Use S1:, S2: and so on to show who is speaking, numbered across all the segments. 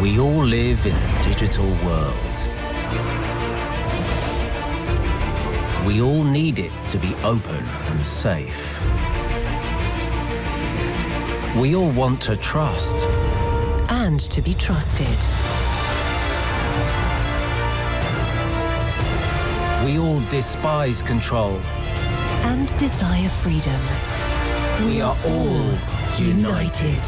S1: We all live in a digital world. We all need it to be open and safe. We all want to trust.
S2: And to be trusted.
S1: We all despise control.
S2: And desire freedom.
S1: We are all united.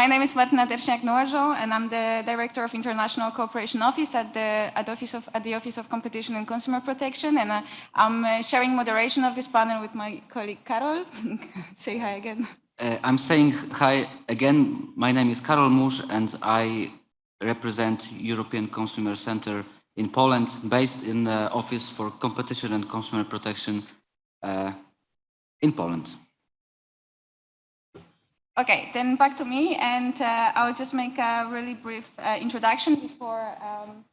S3: My name is Martina Terśniak-Nowarzą, and I'm the Director of International Cooperation Office at the, at, Office of, at the Office of Competition and Consumer Protection, and uh, I'm uh, sharing moderation of this panel with my colleague Karol. Say hi again.
S4: Uh, I'm saying hi again. My name is Karol Musz, and I represent European Consumer Center in Poland, based in the Office for Competition and Consumer Protection uh, in Poland.
S3: Okay, then back to me, and uh, I'll just make a really brief uh, introduction before um,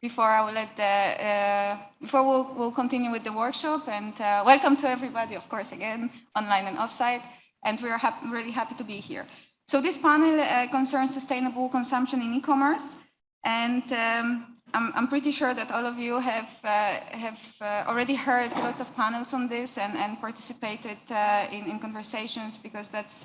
S3: before I will let the uh, before we'll, we'll continue with the workshop. And uh, welcome to everybody, of course, again online and offsite. And we are hap really happy to be here. So this panel uh, concerns sustainable consumption in e-commerce, and um, I'm, I'm, pretty sure that all of you have, uh, have uh, already heard lots of panels on this and, and participated uh, in, in, conversations because that's,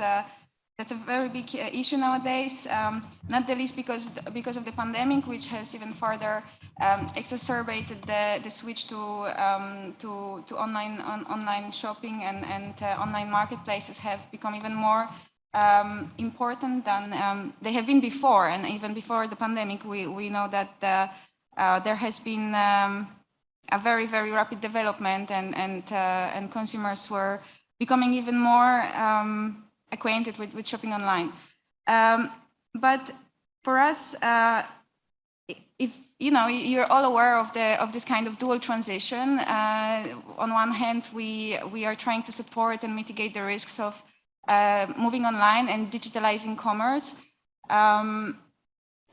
S3: that's a very big issue nowadays, um, not the least because, because of the pandemic, which has even further um, exacerbated the, the switch to, um, to, to online, on, online shopping and, and uh, online marketplaces have become even more um, important than um, they have been before. And even before the pandemic, we, we know that uh, there has been um, a very, very rapid development and, and, uh, and consumers were becoming even more um, acquainted with, with shopping online. Um, but for us, uh, if you know, you're all aware of the of this kind of dual transition. Uh, on one hand, we we are trying to support and mitigate the risks of uh, moving online and digitalizing commerce. Um,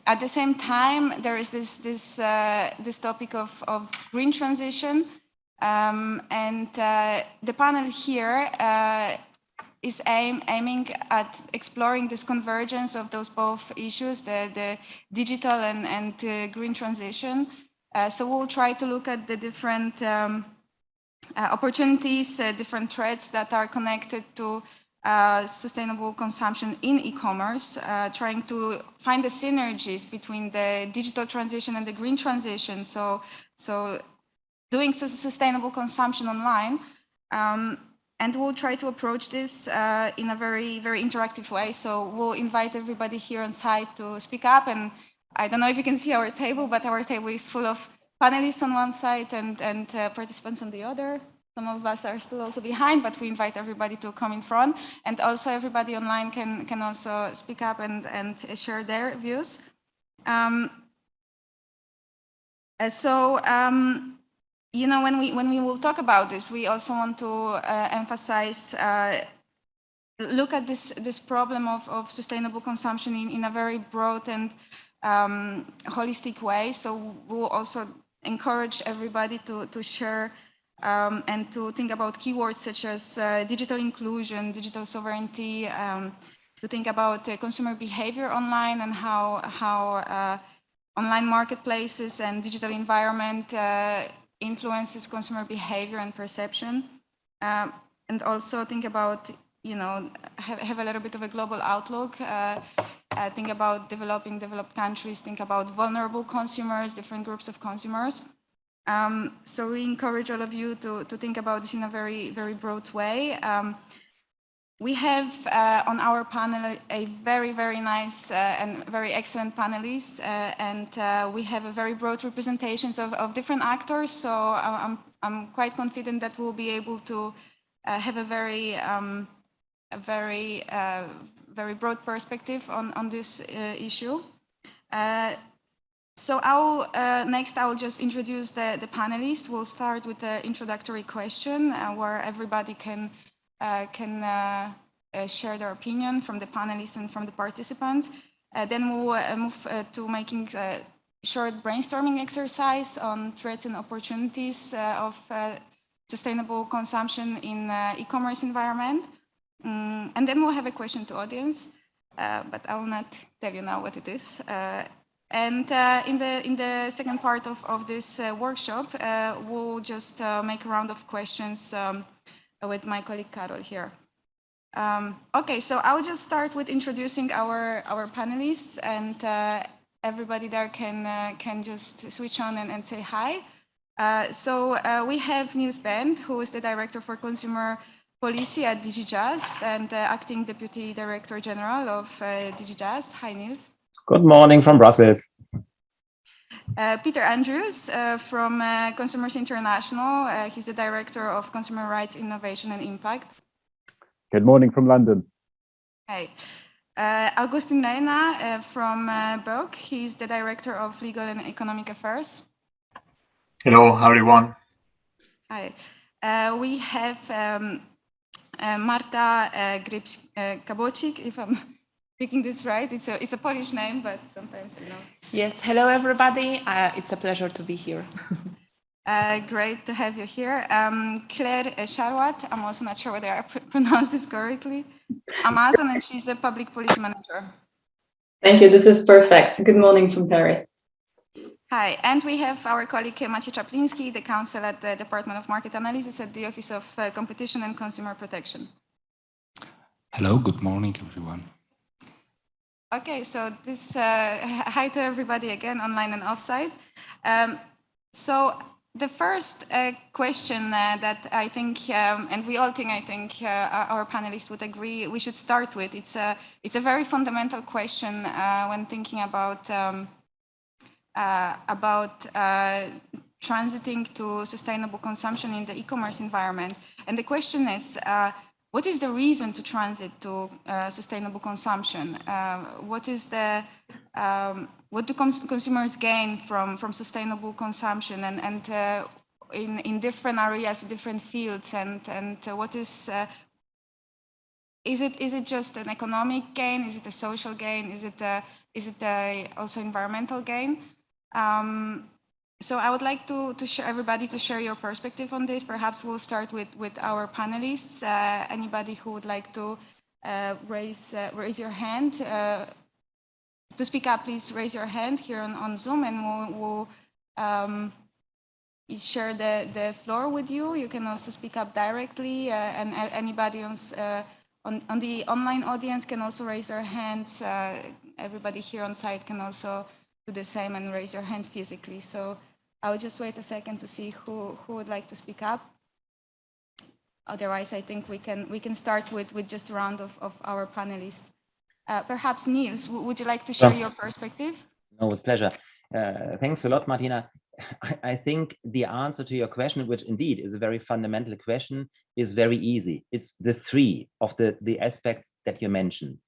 S3: at the same time, there is this, this, uh, this topic of, of green transition. Um, and uh, the panel here uh, is aim, aiming at exploring this convergence of those both issues, the, the digital and, and uh, green transition. Uh, so we'll try to look at the different um, uh, opportunities, different threats that are connected to uh, sustainable consumption in e-commerce, uh, trying to find the synergies between the digital transition and the green transition. So, so doing sustainable consumption online. Um, and we'll try to approach this uh, in a very, very interactive way. So we'll invite everybody here on site to speak up. And I don't know if you can see our table, but our table is full of panelists on one side and, and uh, participants on the other. Some of us are still also behind, but we invite everybody to come in front. And also everybody online can, can also speak up and, and share their views. Um, uh, so, um, you know, when we, when we will talk about this, we also want to uh, emphasize, uh, look at this, this problem of, of sustainable consumption in, in a very broad and um, holistic way. So we'll also encourage everybody to, to share um, and to think about keywords such as uh, digital inclusion, digital sovereignty, um, to think about uh, consumer behavior online and how, how uh, online marketplaces and digital environment uh, influences consumer behavior and perception. Um, and also think about, you know, have, have, a little bit of a global outlook. Uh, uh, think about developing developed countries, think about vulnerable consumers, different groups of consumers. Um, so we encourage all of you to, to think about this in a very, very broad way. Um, we have uh, on our panel a very, very nice uh, and very excellent panelists, uh, and uh, we have a very broad representations of, of different actors. So uh, I'm, I'm quite confident that we'll be able to uh, have a very, um, a very, very broad perspective on, on this issue. So I'll, uh, next I will just introduce the, the panelists. We'll start with the introductory question uh, where everybody can, uh, can uh, uh, share their opinion from the panelists and from the participants. Uh, then we'll move to making a short brainstorming exercise on threats and opportunities of sustainable consumption in e-commerce environment. Mm, and then we'll have a question to audience, but I will not tell you now what it is. Uh, and uh, in, the, in the second part of, of this uh, workshop, uh, we'll just uh, make a round of questions um, with my colleague Karol here. Um, okay, so I'll just start with introducing our, our panelists and everybody there can, can just switch on and, and say hi. so we have Niels Bend, who is the Director for Consumer Policy at DG JUST and uh, Acting Deputy Director General of uh, DG JUST. Hi, Niels.
S5: Good morning from Brussels.
S3: Uh, Peter Andrews uh, from uh, Consumers International. Uh, he's the Director of Consumer Rights, Innovation and Impact.
S6: Good morning from London.
S3: Hi. Uh, Augustin Reyna from uh, BEUC. He's the Director of Legal and Economic Affairs.
S7: Hello, everyone.
S3: Hi. we have um, uh, Marta uh, Grips uh, Kabocik, if I'm speaking this right. It's a, it's a Polish name, but sometimes, you know.
S8: Yes, hello everybody. Uh, it's a pleasure to be here.
S3: uh, great to have you here. Um, Claire Charwat, I'm also not sure whether I pr pronounced this correctly. Amazon, and she's a public policy manager.
S9: Thank you, this is perfect. Good morning from Paris.
S3: Hi, and we have our colleague Maciej Czapliński, the counsel at the Department of Market Analysis at the Office of uh, Competition and Consumer Protection.
S10: Hello, good morning, everyone.
S3: Okay, so this, uh, hi to everybody again, online and offsite. Um, so the first uh, question uh, that I think, um, and we all think, I think uh, our panelists would agree, we should start with. It's a, it's a very fundamental question uh, when thinking about um, uh, about transiting to sustainable consumption in the e-commerce environment. And the question is, what is the reason to transit to uh, sustainable consumption? Uh, what is the um, what do cons consumers gain from from sustainable consumption and and uh, in in different areas, different fields, and and what is is it is it just an economic gain? Is it a social gain? Is it a, is it a also environmental gain? Um, so I would like to, to share everybody to share your perspective on this. Perhaps we'll start with, with our panelists. Uh, anybody who would like to uh, raise, uh, raise your hand. Uh, to speak up, please raise your hand here on, on Zoom and we'll, we'll um, share the, the floor with you. You can also speak up directly uh, and anybody else uh, on, on the online audience can also raise their hands. everybody here on site can also do the same and raise your hand physically. So I'll just wait a second to see who, who would like to speak up. Otherwise, I think we can, we can start with, with just a round of, of our panelists. Uh, perhaps Niels, would you like to share your perspective?
S5: No, with pleasure. Uh, thanks a lot, Martina. I, I, think the answer to your question, which indeed is a very fundamental question, is very easy. It's the three of the, the aspects that you mentioned.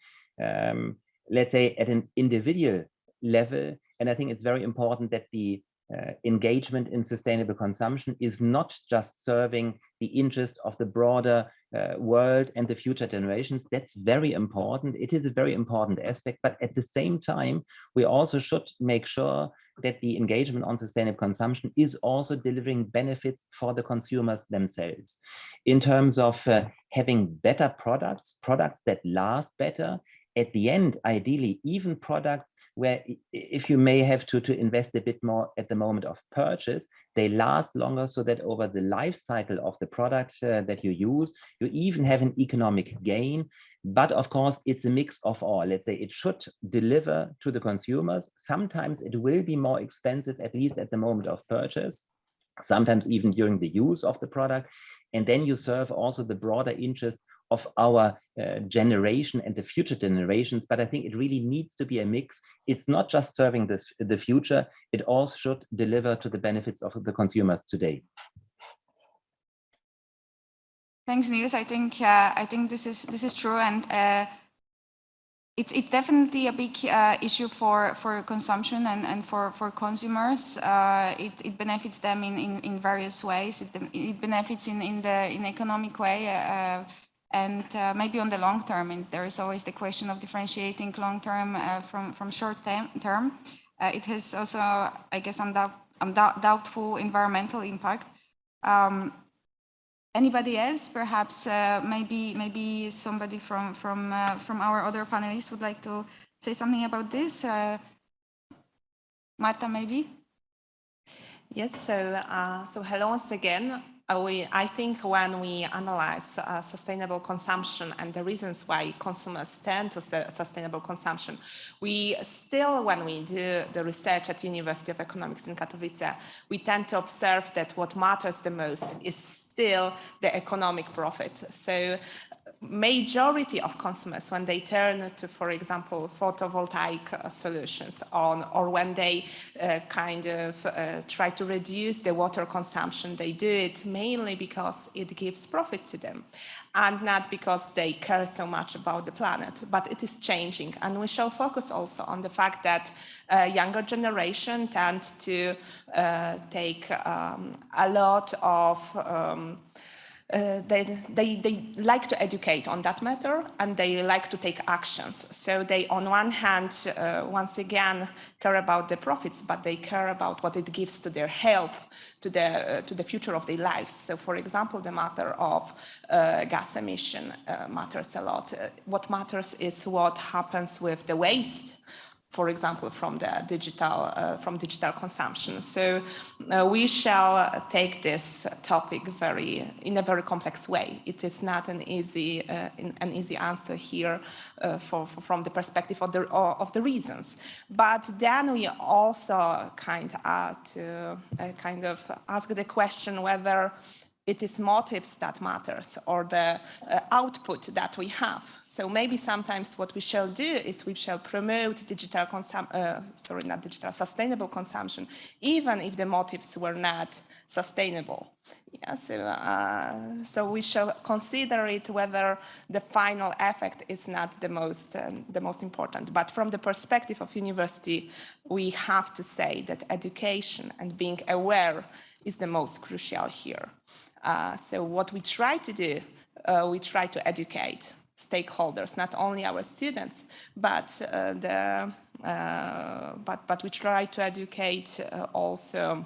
S5: Um, let's say at an individual level, and I think it's very important that the uh, engagement in sustainable consumption is not just serving the interest of the broader uh, world and the future generations. That's very important. It is a very important aspect, but at the same time, we also should make sure that the engagement on sustainable consumption is also delivering benefits for the consumers themselves in terms of uh, having better products, products that last better, at the end, ideally, even products where if you may have to, to invest a bit more at the moment of purchase, they last longer so that over the life cycle of the product uh, that you use, you even have an economic gain. But of course, it's a mix of all. Let's say it should deliver to the consumers. Sometimes it will be more expensive, at least at the moment of purchase, sometimes even during the use of the product. And then you serve also the broader interest of our uh, generation and the future generations. But I think it really needs to be a mix. It's not just serving this, the future, it also should deliver to the benefits of the consumers today.
S3: Thanks, Niels. I think uh, I think this is this is true, and uh, it's it's definitely a big uh, issue for for consumption and and for for consumers. Uh, it it benefits them in in, in various ways. It it benefits in in the in economic way. And uh, maybe on the long term, and there is always the question of differentiating long term uh, from, from short term. Uh, it has also, I guess, undoubt, doubtful environmental impact. Um, anybody else, perhaps uh, maybe maybe somebody from from uh, from our other panelists would like to say something about this. Uh, Marta, maybe.
S8: Yes. So so hello once again. Uh, we, I think when we analyze uh, sustainable consumption and the reasons why consumers tend to sustainable consumption, we still, when we do the research at University of Economics in Katowice, we tend to observe that what matters the most is still the economic profit. So majority of consumers when they turn to, for example, photovoltaic uh, solutions on, or when they uh, kind of uh, try to reduce the water consumption, they do it mainly because it gives profit to them and not because they care so much about the planet, but it is changing. And we shall focus also on the fact that uh, younger generation tend to uh, take um, a lot of um, uh, they, they, they like to educate on that matter and they like to take actions. So they, on one hand, uh, once again, care about the profits, but they care about what it gives to their health, to the, uh, to the future of their lives. So for example, the matter of uh, gas emission uh, matters a lot. Uh, what matters is what happens with the waste for example, from the digital, uh, from digital consumption. So uh, we shall take this topic very, in a very complex way. It is not an easy, uh, an easy answer here uh, for, for, from the perspective of the, of the reasons. But then we also kind of to uh, kind of ask the question whether it is motives that matters or the uh, output that we have. So maybe sometimes what we shall do is we shall promote digital consum uh, sorry, not digital, sustainable consumption, even if the motives were not sustainable. Yeah, so, uh, so we shall consider it whether the final effect is not the most, uh, the most important. But from the perspective of university, we have to say that education and being aware is the most crucial here. Uh, so what we try to do, uh, we try to educate stakeholders, not only our students, but uh, the uh, but but we try to educate uh, also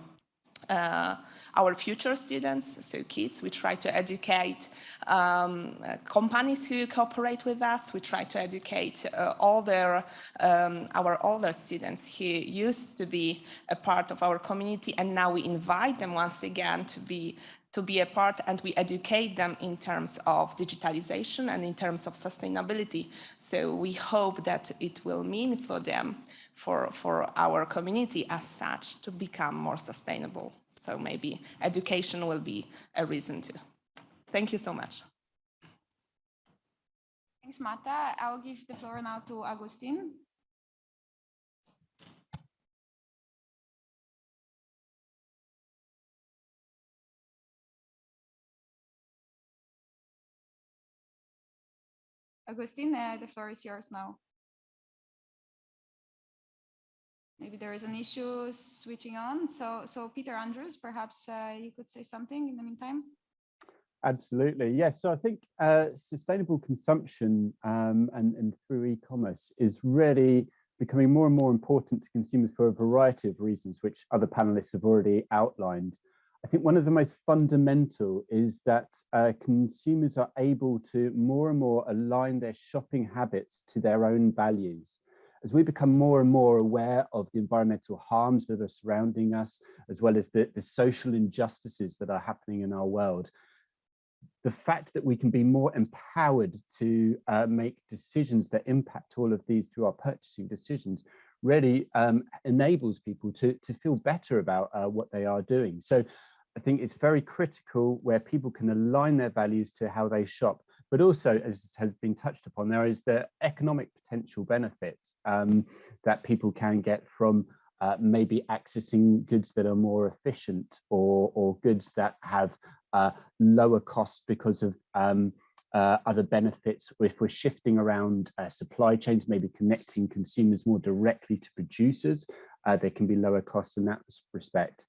S8: uh, our future students, so kids. We try to educate um, companies who cooperate with us. We try to educate all their, um, our older students who used to be a part of our community and now we invite them once again to be to be a part and we educate them in terms of digitalization and in terms of sustainability. So we hope that it will mean for them, for, for our community as such, to become more sustainable. So maybe education will be a reason to. Thank you so much.
S3: Thanks, Mata. I will give the floor now to Agustin. Agustin, uh, the floor is yours now. Maybe there is an issue switching on. So, so Peter Andrews, perhaps uh, you could say something in the meantime.
S6: Absolutely, yes. So I think uh, sustainable consumption um, and, and through e-commerce is really becoming more and more important to consumers for a variety of reasons, which other panelists have already outlined. I think one of the most fundamental is that uh, consumers are able to more and more align their shopping habits to their own values. As we become more and more aware of the environmental harms that are surrounding us, as well as the, the social injustices that are happening in our world, the fact that we can be more empowered to uh, make decisions that impact all of these through our purchasing decisions really um, enables people to, to feel better about uh, what they are doing. So I think it's very critical where people can align their values to how they shop. But also, as has been touched upon, there is the economic potential benefits um, that people can get from uh, maybe accessing goods that are more efficient or, or goods that have uh, lower costs because of um, uh, other benefits if we're shifting around uh, supply chains, maybe connecting consumers more directly to producers, uh, there can be lower costs in that respect.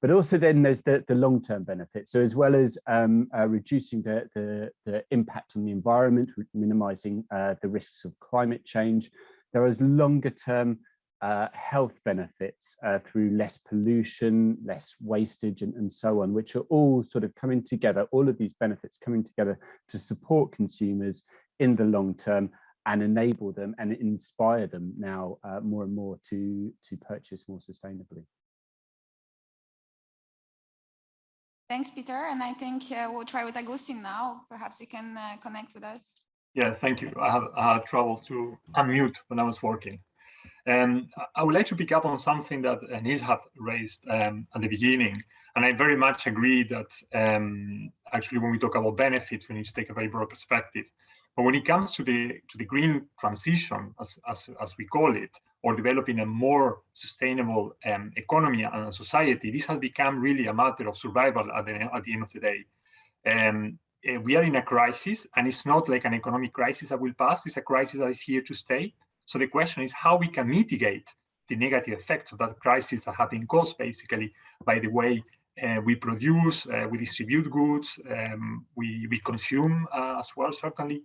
S6: But also then there's the, the long-term benefits. So as well as um, uh, reducing the, the, the, impact on the environment, minimizing uh, the risks of climate change, there is longer term uh, health benefits uh, through less pollution, less wastage and, and so on, which are all sort of coming together, all of these benefits coming together to support consumers in the long term and enable them and inspire them now uh, more and more to, to purchase more sustainably.
S3: Thanks, Peter. And I think uh, we'll try with Agustin now. Perhaps you can uh, connect with us.
S7: Yes, thank you. I have, I had trouble to unmute when I was working. Um, I would like to pick up on something that uh, Neil had raised um, at the beginning, and I very much agree that um, actually when we talk about benefits, we need to take a very broad perspective. But when it comes to the to the green transition, as as, as we call it, or developing a more sustainable um, economy and society, this has become really a matter of survival at the at the end of the day. Um, uh, we are in a crisis, and it's not like an economic crisis that will pass. It's a crisis that is here to stay. So the question is how we can mitigate the negative effects of that crisis that have been caused basically by the way uh, we produce, uh, we distribute goods, um, we, we consume uh, as well, certainly.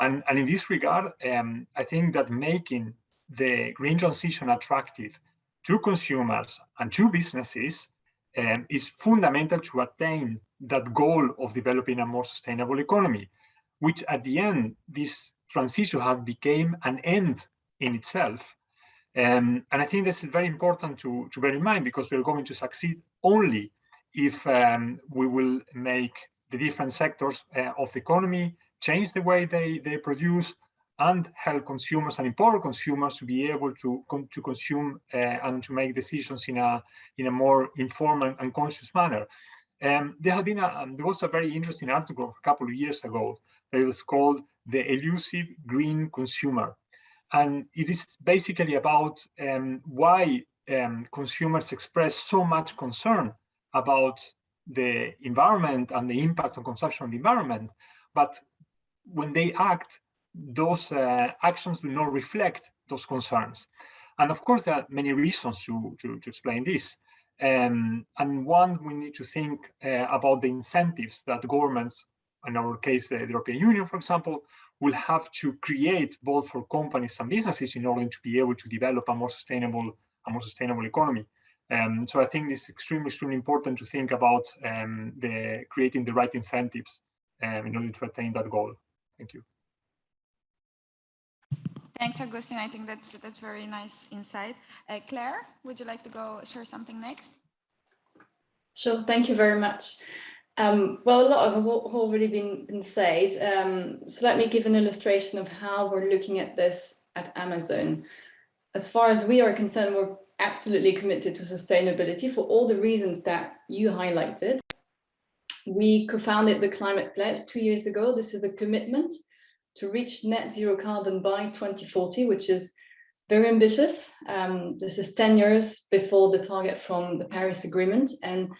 S7: And, and in this regard, um, I think that making the green transition attractive to consumers and to businesses um, is fundamental to attain that goal of developing a more sustainable economy, which at the end, this transition has become an end in itself. Um, and I think this is very important to, to bear in mind because we're going to succeed only if um, we will make the different sectors uh, of the economy change the way they, they produce and help consumers and empower consumers to be able to, to consume uh, and to make decisions in a, in a more informed and conscious manner. Um, there have been a, um, there was a very interesting article a couple of years ago that was called the elusive green consumer and it is basically about um, why um, consumers express so much concern about the environment and the impact on consumption on the environment. But when they act, those uh, actions do not reflect those concerns. And of course, there are many reasons to, to, to explain this. Um, and one, we need to think uh, about the incentives that governments, in our case, the European Union, for example, will have to create both for companies and businesses in order to be able to develop a more sustainable, a more sustainable economy. Um, so I think it's extremely, extremely important to think about um, the creating the right incentives um, in order to attain that goal. Thank you.
S3: Thanks, Augustine. I think that's that's very nice insight. Uh, Claire, would you like to go share something next?
S9: Sure. Thank you very much. Um, well, a lot has already been, been said. Um, so let me give an illustration of how we're looking at this at Amazon. As far as we are concerned, we're absolutely committed to sustainability for all the reasons that you highlighted. We co-founded the Climate Pledge two years ago. This is a commitment to reach net zero carbon by 2040, which is very ambitious. Um, this is 10 years before the target from the Paris Agreement. And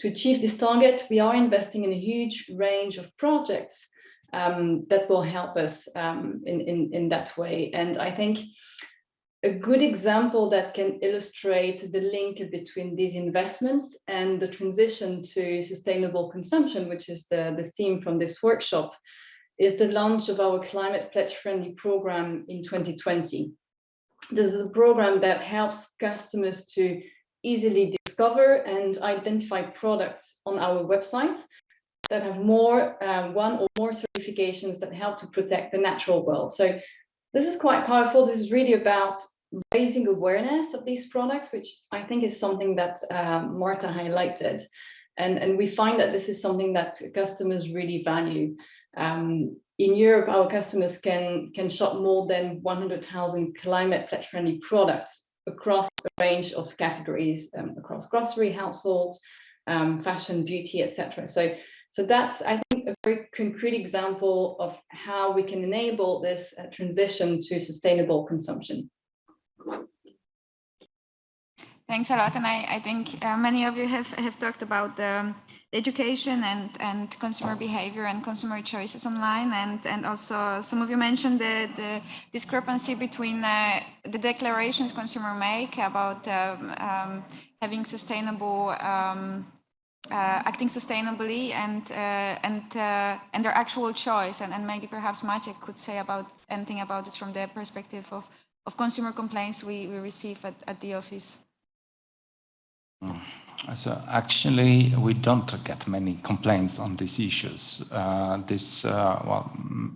S9: to achieve this target, we are investing in a huge range of projects um, that will help us um, in, in, in that way. And I think a good example that can illustrate the link between these investments and the transition to sustainable consumption, which is the, the theme from this workshop, is the launch of our Climate Pledge Friendly program in 2020. This is a program that helps customers to easily discover and identify products on our website that have more uh, one or more certifications that help to protect the natural world. So this is quite powerful. This is really about raising awareness of these products, which I think is something that uh, Marta highlighted. And, and we find that this is something that customers really value. Um, in Europe, our customers can, can shop more than 100,000 climate pledge friendly products across a range of categories um, across grocery, households, um, fashion, beauty, etc. So, so that's, I think, a very concrete example of how we can enable this uh, transition to sustainable consumption.
S3: Thanks a lot. And I, I think uh, many of you have, have talked about the education and, and consumer behavior and consumer choices online. And, and also some of you mentioned the, the discrepancy between uh, the declarations consumer make about um, um, having sustainable um, uh, acting sustainably and uh, and uh, and their actual choice and, and maybe perhaps Maciek could say about anything about this from the perspective of of consumer complaints we, we receive at, at the office?
S10: So actually, we don't get many complaints on these issues. Uh, this, uh, well,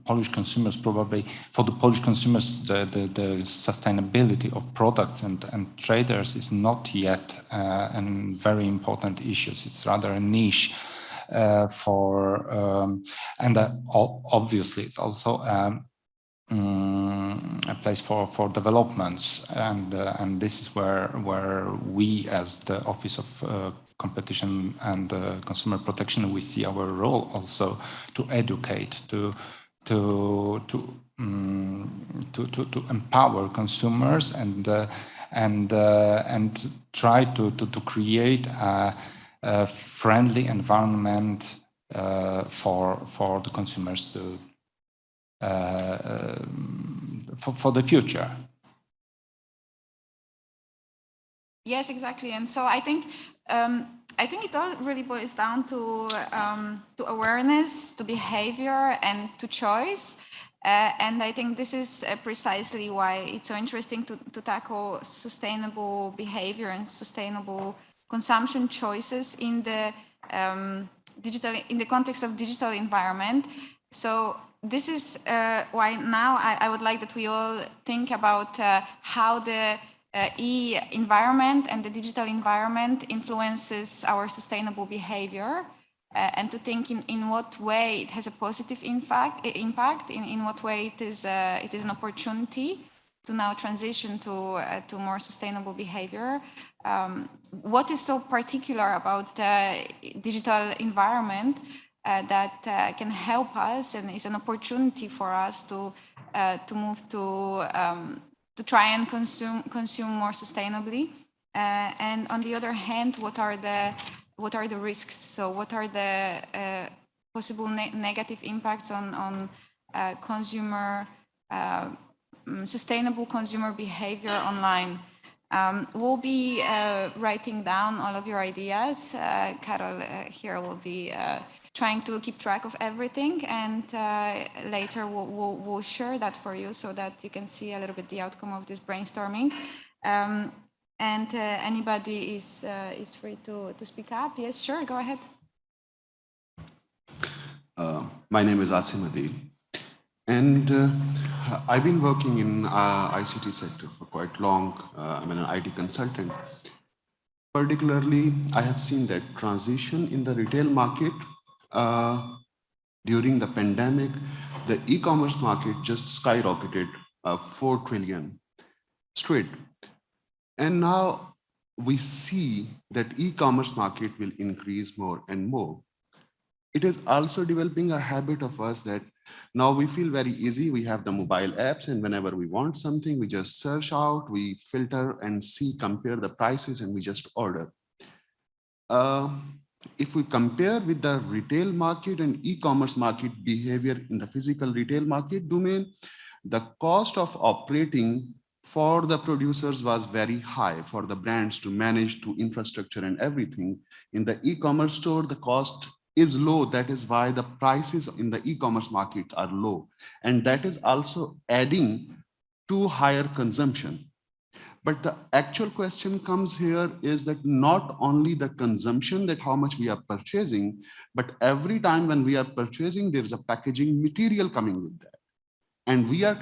S10: Polish consumers probably, for the Polish consumers, the, the, the sustainability of products and, and traders is not yet uh, a very important issue. It's rather a niche. Uh, for um, and uh, obviously it's also um, um, a place for for developments. And uh, and this is where where we as the office of uh, competition and uh, consumer protection we see our role also to educate to to to um, to, to, to empower consumers and uh, and uh, and try to to, to create a, a friendly environment uh, for for the consumers to for, for the future.
S3: Yes, exactly. And so I think um, I think it all really boils down to um, to awareness, to behavior, and to choice. Uh, and I think this is uh, precisely why it's so interesting to, to tackle sustainable behavior and sustainable consumption choices in the um, digital in the context of digital environment. So this is uh, why now I, I, would like that we all think about uh, how the uh, e-environment and the digital environment influences our sustainable behavior uh, and to think in, in what way it has a positive impact, impact in, in what way it is, uh, it is an opportunity to now transition to, uh, to more sustainable behavior. Um, what is so particular about the digital environment that uh, can help us and is an opportunity for us to uh, to move to um, to try and consume consume more sustainably. and on the other hand, what are the what are the risks? So what are the possible ne negative impacts on on consumer mm, sustainable consumer behavior online? Um, we'll be uh, writing down all of your ideas. Uh, Karol uh, here will be trying to keep track of everything and uh, later we'll, we'll, we'll, share that for you so that you can see a little bit the outcome of this brainstorming. Um, and uh, anybody is, uh, is free to, to speak up. Yes, sure, go ahead.
S11: Uh, my name is Asim Adil. And uh, I've been working in uh, ICT sector for quite long. I'm an IT consultant. Particularly, I have seen that transition in the retail market uh, during the pandemic, the e-commerce market just skyrocketed uh, 4 trillion straight. And now we see that e-commerce market will increase more and more. It is also developing a habit of us that now we feel very easy. We have the mobile apps and whenever we want something, we just search out, we filter and see, compare the prices and we just order. Uh, if we compare with the retail market and e-commerce market behavior in the physical retail market domain, the cost of operating for the producers was very high for the brands to manage to infrastructure and everything. In the e-commerce store, the cost is low. That is why the prices in the e-commerce market are low. And that is also adding to higher consumption. But the actual question comes here is that not only the consumption that how much we are purchasing, but every time when we are purchasing, there is a packaging material coming with that. And we are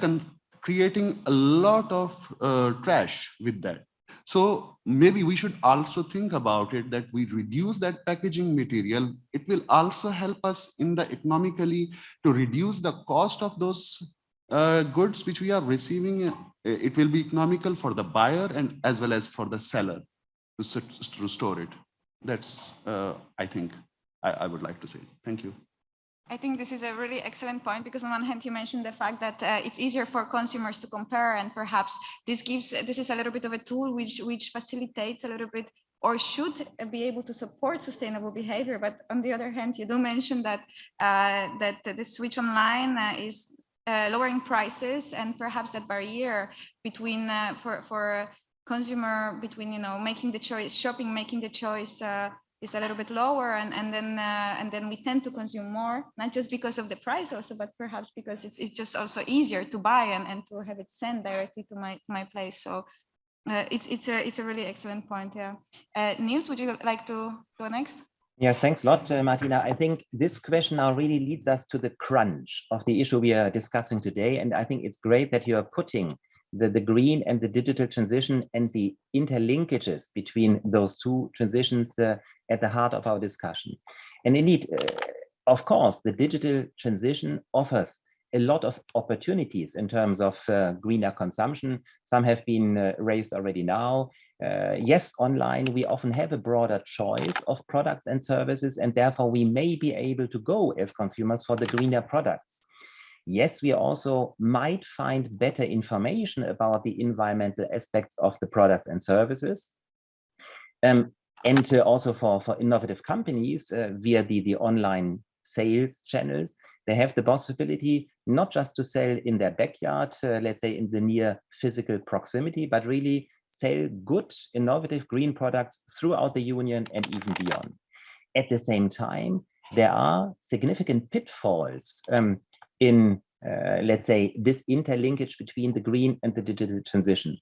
S11: creating a lot of uh, trash with that. So maybe we should also think about it that we reduce that packaging material. It will also help us in the economically to reduce the cost of those uh, goods which we are receiving, it will be economical for the buyer and as well as for the seller to, to store it. That's, uh, I think, I, I, would like to say. Thank you.
S3: I think this is a really excellent point because on one hand you mentioned the fact that uh, it's easier for consumers to compare and perhaps this gives this is a little bit of a tool which which facilitates a little bit or should be able to support sustainable behavior. But on the other hand, you do mention that uh, that the switch online uh, is uh, lowering prices and perhaps that barrier between uh, for for consumer between you know making the choice shopping making the choice uh, is a little bit lower and, and then uh, and then we tend to consume more, not just because of the price also, but perhaps because it's, it's just also easier to buy and, and to have it sent directly to my, to my place. So uh, it's, it's, a, it's a really excellent point, yeah. Uh, Niels, would you like to go next?
S5: Yes, thanks a lot, uh, Martina. I think this question now really leads us to the crunch of the issue we are discussing today. And I think it's great that you are putting the, the green and the digital transition and the interlinkages between those two transitions uh, at the heart of our discussion. And indeed, uh, of course, the digital transition offers a lot of opportunities in terms of uh, greener consumption. Some have been uh, raised already now. Uh, yes, online, we often have a broader choice of products and services, and therefore we may be able to go as consumers for the greener products. Yes, we also might find better information about the environmental aspects of the products and services. Um, and uh, also for, for innovative companies uh, via the, the online sales channels, they have the possibility not just to sell in their backyard, uh, let's say in the near physical proximity, but really sell good, innovative green products throughout the union and even beyond. At the same time, there are significant pitfalls um, in, uh, let's say, this interlinkage between the green and the digital transition.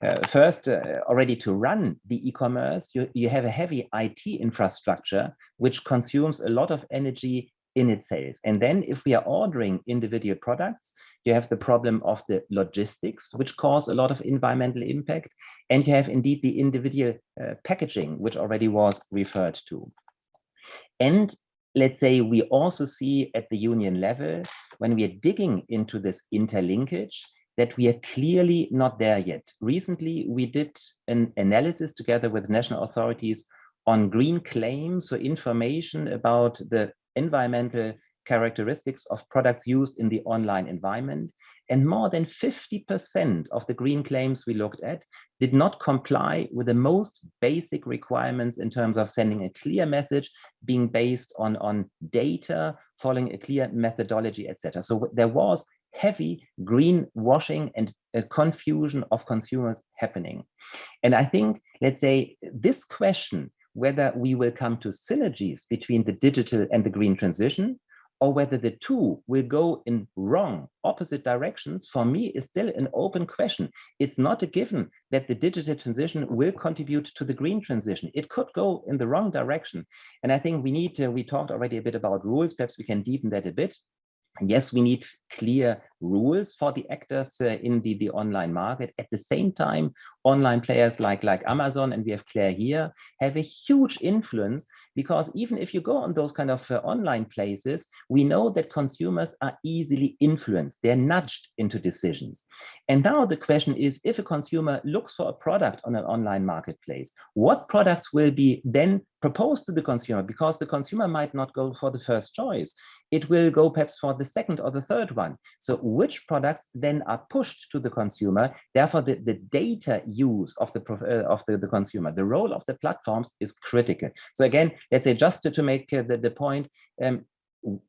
S5: Uh, first, uh, already to run the e-commerce, you, you have a heavy IT infrastructure, which consumes a lot of energy in itself. And then if we are ordering individual products, you have the problem of the logistics, which cause a lot of environmental impact. And you have indeed the individual uh, packaging, which already was referred to. And let's say we also see at the union level, when we are digging into this interlinkage, that we are clearly not there yet. Recently, we did an analysis together with national authorities on green claims, so information about the environmental characteristics of products used in the online environment. And more than 50% of the green claims we looked at did not comply with the most basic requirements in terms of sending a clear message, being based on, on data, following a clear methodology, etc. So there was heavy greenwashing and a confusion of consumers happening. And I think, let's say, this question whether we will come to synergies between the digital and the green transition or whether the two will go in wrong, opposite directions, for me is still an open question. It's not a given that the digital transition will contribute to the green transition. It could go in the wrong direction. And I think we need to, we talked already a bit about rules, perhaps we can deepen that a bit. Yes, we need clear rules for the actors uh, in the, the online market. At the same time, online players like, like Amazon, and we have Claire here, have a huge influence because even if you go on those kind of uh, online places, we know that consumers are easily influenced. They're nudged into decisions. And now the question is, if a consumer looks for a product on an online marketplace, what products will be then proposed to the consumer? Because the consumer might not go for the first choice. It will go perhaps for the second or the third one. So which products then are pushed to the consumer. Therefore, the, the data use of the uh, of the, the consumer, the role of the platforms is critical. So again, let's say just to, to make uh, the, the point, um,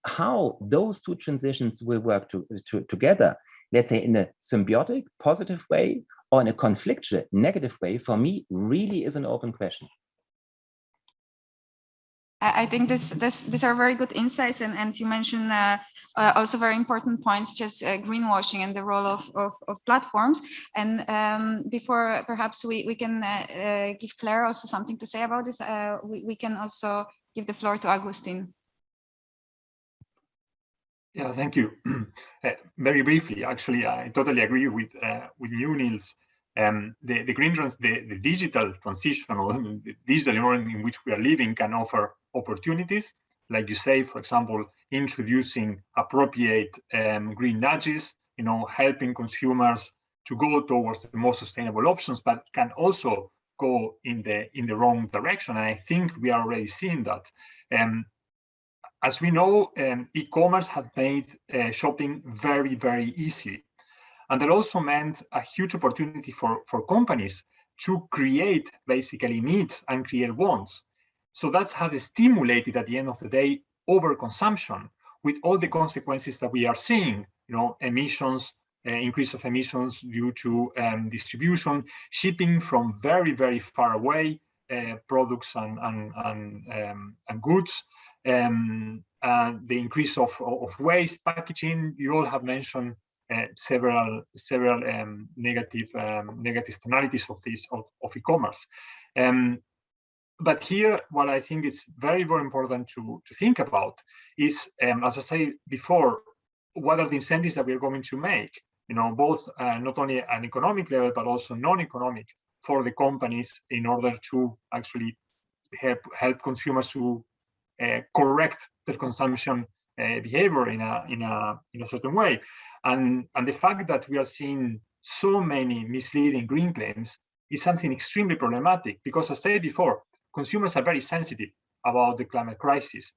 S5: how those two transitions will work to, to, together, let's say in a symbiotic, positive way, or in a conflictual, negative way, for me, really is an open question.
S3: I think this, this, these are very good insights, and, and you mentioned uh, uh, also very important points, just uh, greenwashing and the role of, of, of platforms. And um, before perhaps we, we can uh, uh, give Claire also something to say about this, uh, we, we can also give the floor to Augustine.
S7: Yeah, thank you. very briefly, actually, I totally agree with with you, Niels um, the, the green trans the, the digital transition or the digital environment in which we are living can offer opportunities, like you say, for example, introducing appropriate um, green nudges, you know, helping consumers to go towards the more sustainable options, but can also go in the in the wrong direction. And I think we are already seeing that. Um, as we know, um, e-commerce has made uh, shopping very, very easy. And that also meant a huge opportunity for, for companies to create basically needs and create wants. So that has stimulated at the end of the day overconsumption with all the consequences that we are seeing, you know, emissions, uh, increase of emissions due to um, distribution, shipping from very, very far away, uh, products and and and, um, and goods, um, and the increase of of waste, packaging. You all have mentioned uh, several several um, negative um, negative externalities of this of, of e-commerce. Um, but here, what I think is very very important to to think about is, um, as I said before, what are the incentives that we are going to make? You know, both uh, not only an economic level but also non-economic for the companies in order to actually help help consumers to uh, correct their consumption uh, behavior in a in a in a certain way. And, and the fact that we are seeing so many misleading green claims is something extremely problematic because as I said before, consumers are very sensitive about the climate crisis.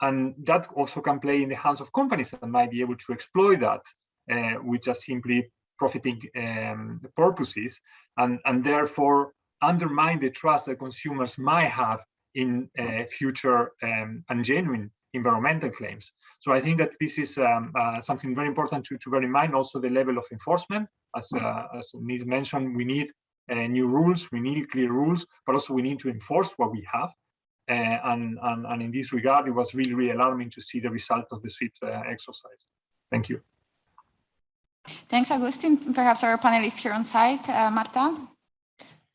S7: And that also can play in the hands of companies that might be able to exploit that uh, with just simply profiting um, purposes and, and therefore undermine the trust that consumers might have in uh, future um, and genuine environmental claims. So I think that this is um, uh, something very important to, to bear in mind. Also, the level of enforcement, as uh, as mentioned, we need new rules, we need clear rules, but also we need to enforce what we have. Uh, and, and, and in this regard, it was really, really alarming to see the result of the sweep uh, exercise. Thank you.
S3: Thanks, Agustin. Perhaps our panelists here on site, uh, Marta.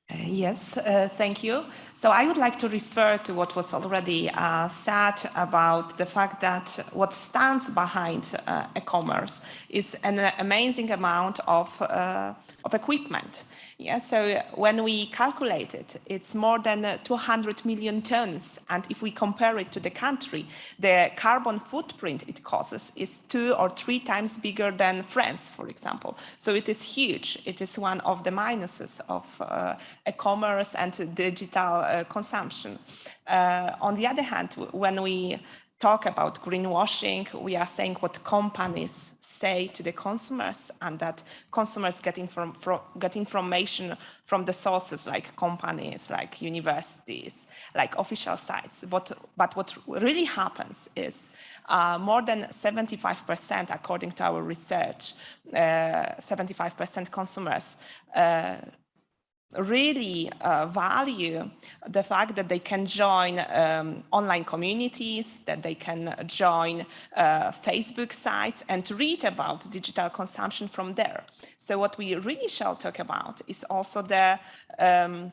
S8: Uh, yes, uh, thank you. So I would like to refer to what was already uh, said about the fact that what stands behind uh, e-commerce is an amazing amount of, uh, of equipment. Yeah, so when we calculate it, it's more than 200 million tons. And if we compare it to the country, the carbon footprint it causes is two or three times bigger than France, for example. So it is huge. It is one of the minuses of uh, e-commerce and digital uh, consumption. Uh, on the other hand, when we talk about greenwashing, we are saying what companies say to the consumers and that consumers get, inform get information from the sources like companies, like universities, like official sites. But, but what really happens is uh, more than 75%, according to our research, 75% uh, consumers uh, really uh, value the fact that they can join um, online communities, that they can join uh, Facebook sites and read about digital consumption from there. So what we really shall talk about is also the um,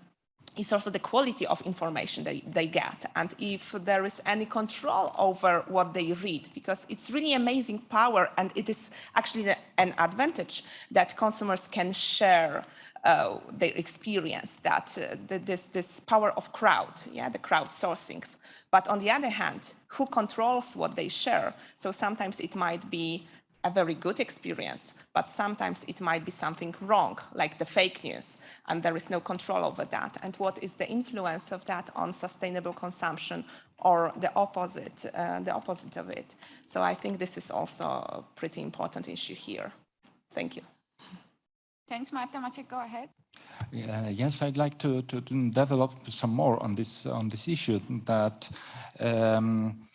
S8: is also the quality of information they, they get and if there is any control over what they read because it's really amazing power and it is actually an advantage that consumers can share uh, their experience that uh, the, this, this power of crowd, yeah, the crowdsourcings. But on the other hand, who controls what they share? So sometimes it might be a very good experience, but sometimes it might be something wrong, like the fake news, and there is no control over that. And what is the influence of that on sustainable consumption or the opposite, uh, the opposite of it? So I think this is also a pretty important issue here. Thank you.
S3: Thanks, Marta. Maciek, go ahead.
S10: Uh, yes, I'd like to, to, to, develop some more on this on this issue that um,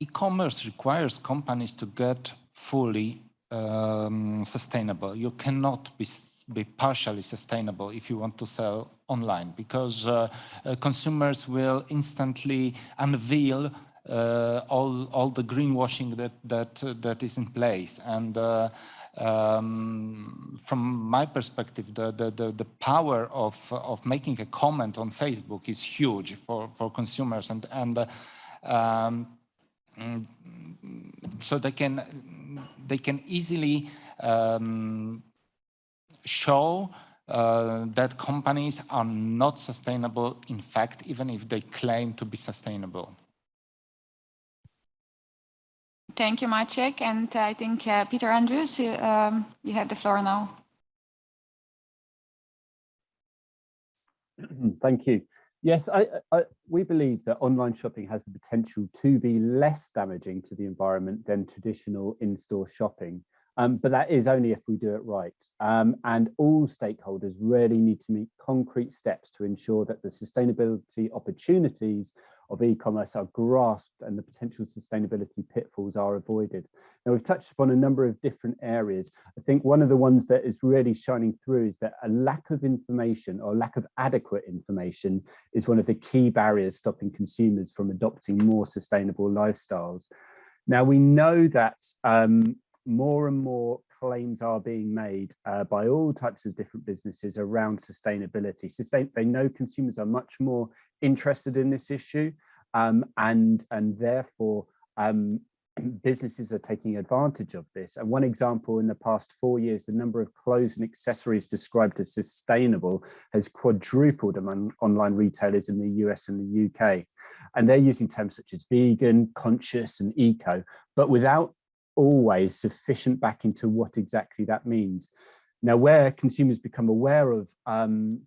S10: e-commerce requires companies to get fully um, sustainable. You cannot be be partially sustainable if you want to sell online because uh, uh, consumers will instantly unveil uh, all all the greenwashing that that that is in place and uh, um, from my perspective, the, the, the, the, power of, of making a comment on Facebook is huge for, for consumers and, and uh, um, so they can, they can easily um, show uh, that companies are not sustainable, in fact, even if they claim to be sustainable.
S3: Thank you, Maciek. And I think uh, Peter Andrews, um, you have the floor now.
S6: Thank you. Yes, I, I, we believe that online shopping has the potential to be less damaging to the environment than traditional in-store shopping. Um, but that is only if we do it right. Um, and all stakeholders really need to make concrete steps to ensure that the sustainability opportunities of e-commerce are grasped and the potential sustainability pitfalls are avoided. Now we've touched upon a number of different areas. I think one of the ones that is really shining through is that a lack of information or lack of adequate information is one of the key barriers stopping consumers from adopting more sustainable lifestyles. Now we know that um, more and more claims are being made uh, by all types of different businesses around sustainability. Sustain they know consumers are much more interested in this issue um, and, and therefore um, businesses are taking advantage of this. And one example in the past four years, the number of clothes and accessories described as sustainable has quadrupled among online retailers in the US and the UK. And they're using terms such as vegan, conscious and eco, but without always sufficient back into what exactly that means. Now, where consumers become aware of um,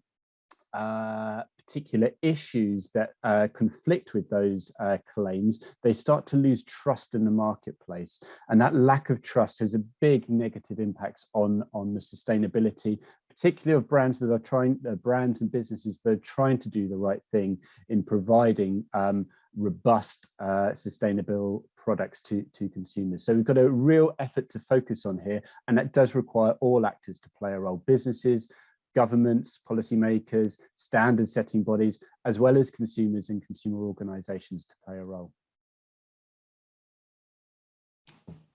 S6: uh, particular issues that uh, conflict with those uh, claims, they start to lose trust in the marketplace. And that lack of trust has a big negative impacts on, on the sustainability, particularly of brands that are trying, uh, brands and businesses that are trying to do the right thing in providing um, robust, uh, sustainable products to, to consumers. So we've got a real effort to focus on here, and that does require all actors to play a role, businesses, governments, policymakers, standard setting bodies, as well as consumers and consumer organizations to play a role.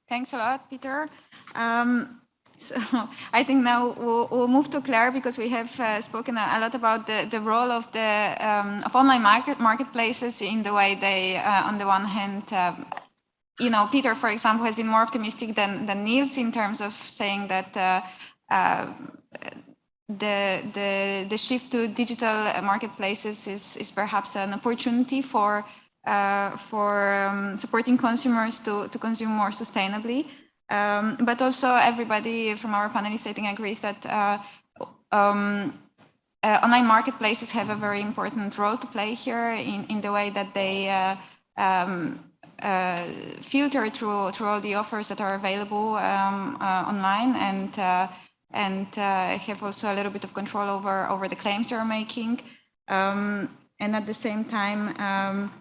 S3: Thanks a lot, Peter. Um, so I think now we'll, we'll, move to Claire because we have uh, spoken a, lot about the, the role of the um, of online market marketplaces in the way they, uh, on the one hand, um, you know, Peter, for example, has been more optimistic than, than Niels in terms of saying that uh, uh the, the, the shift to digital marketplaces is, is perhaps an opportunity for, uh, for um, supporting consumers to, to consume more sustainably. Um, but also everybody from our panelists, I think, agrees that uh, um, uh, online marketplaces have a very important role to play here in, in the way that they uh, um, uh, filter through, through all the offers that are available um, uh, online and and uh, have also a little bit of control over over the claims they're making. Um, and at the same time um,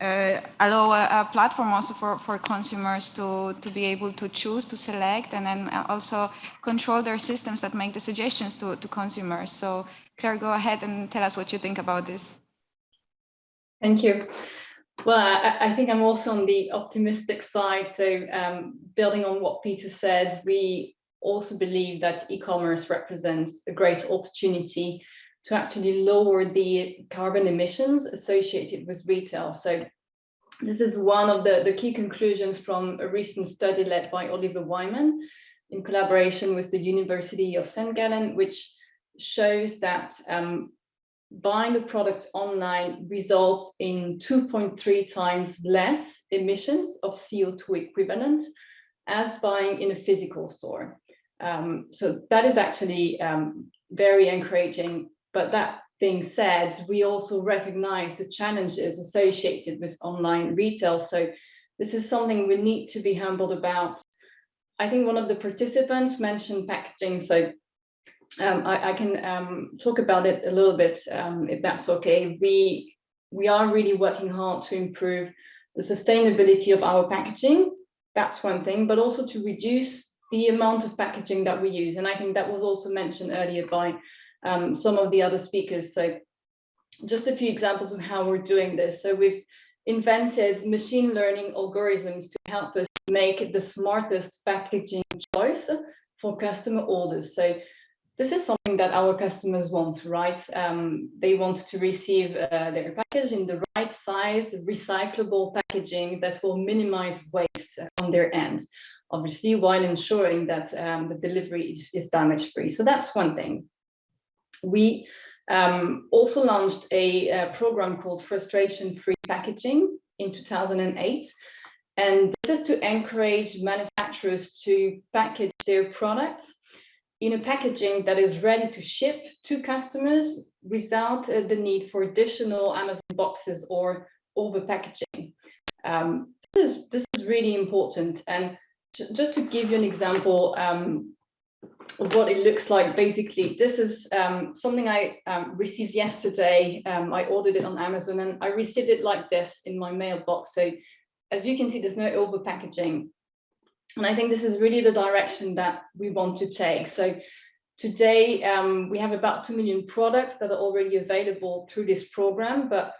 S3: uh, allow a, a, platform also for, for consumers to, to be able to choose, to select, and then also control their systems that make the suggestions to, to consumers. So Claire, go ahead and tell us what you think about this.
S9: Thank you. Well, I, I think I'm also on the optimistic side. So um, building on what Peter said, we also believe that e-commerce represents a great opportunity to actually lower the carbon emissions associated with retail. So this is one of the, the key conclusions from a recent study led by Oliver Wyman in collaboration with the University of St. Gallen, which shows that um, buying a product online results in 2.3 times less emissions of CO2 equivalent as buying in a physical store. Um, so that is actually um, very encouraging. But that being said, we also recognize the challenges associated with online retail. So this is something we need to be humbled about. I think one of the participants mentioned packaging. So um, I, I, can um, talk about it a little bit, um, if that's okay. We, we are really working hard to improve the sustainability of our packaging. That's one thing, but also to reduce the amount of packaging that we use. And I think that was also mentioned earlier by um, some of the other speakers. So just a few examples of how we're doing this. So we've invented machine learning algorithms to help us make the smartest packaging choice for customer orders. So this is something that our customers want, right? Um, they want to receive uh, their package in the right size, recyclable packaging that will minimize waste on their end obviously, while ensuring that um, the delivery is, is damage free. So that's one thing. We um, also launched a, a, program called Frustration Free Packaging in 2008. And this is to encourage manufacturers to package their products in a packaging that is ready to ship to customers without uh, the need for additional Amazon boxes or over packaging. Um, this, is, this is really important. And just to give you an example, um, what it looks like. Basically, this is um, something I um, received yesterday. Um, I ordered it on Amazon and I received it like this in my mailbox. So as you can see, there's no over packaging. And I think this is really the direction that we want to take. So today um, we have about 2 million products that are already available through this program, but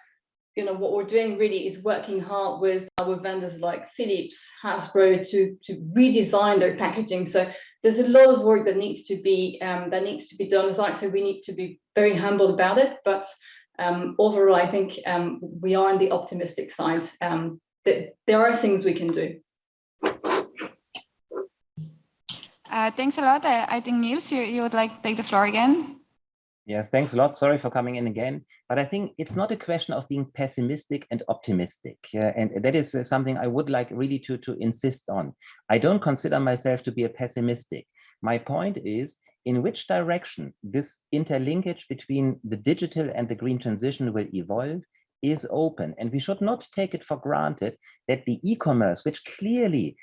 S9: you know, what we're doing really is working hard with our vendors like Philips, Hasbro to, to redesign their packaging. So there's a lot of work that needs to be um, that needs to be done. As I said, we need to be very humble about it. But um, overall, I think um, we are on the optimistic side. Um, that there are things we can do.
S3: Uh, thanks a lot. I, I think Niels, you, you would like to take the floor again.
S5: Yes, thanks a lot. Sorry for coming in again. But I think it's not a question of being pessimistic and optimistic. And that is uh, something I would like really to, to insist on. I don't consider myself to be a pessimistic. My point is in which direction this interlinkage between the digital and the green transition will evolve is open. And we should not take it for granted that the e-commerce, which clearly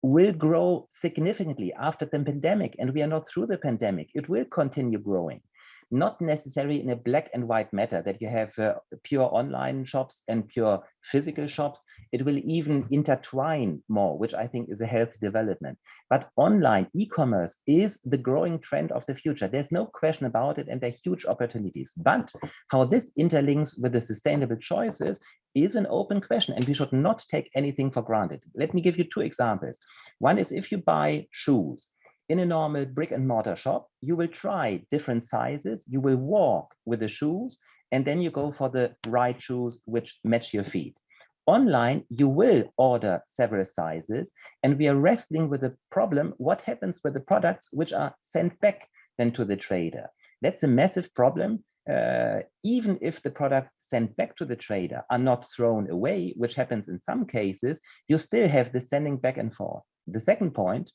S5: will grow significantly after the pandemic, and we are not through the pandemic, it will continue growing not necessarily in a black and white matter that you have uh, pure online shops and pure physical shops. It will even intertwine more, which I think is a healthy development. But online e-commerce is the growing trend of the future. There's no question about it, and there are huge opportunities. But how this interlinks with the sustainable choices is an open question, and we should not take anything for granted. Let me give you two examples. One is if you buy shoes, in a normal brick and mortar shop, you will try different sizes, you will walk with the shoes, and then you go for the right shoes which match your feet. Online, you will order several sizes, and we are wrestling with the problem, what happens with the products which are sent back then to the trader? That's a massive problem. Uh, even if the products sent back to the trader are not thrown away, which happens in some cases, you still have the sending back and forth. The second point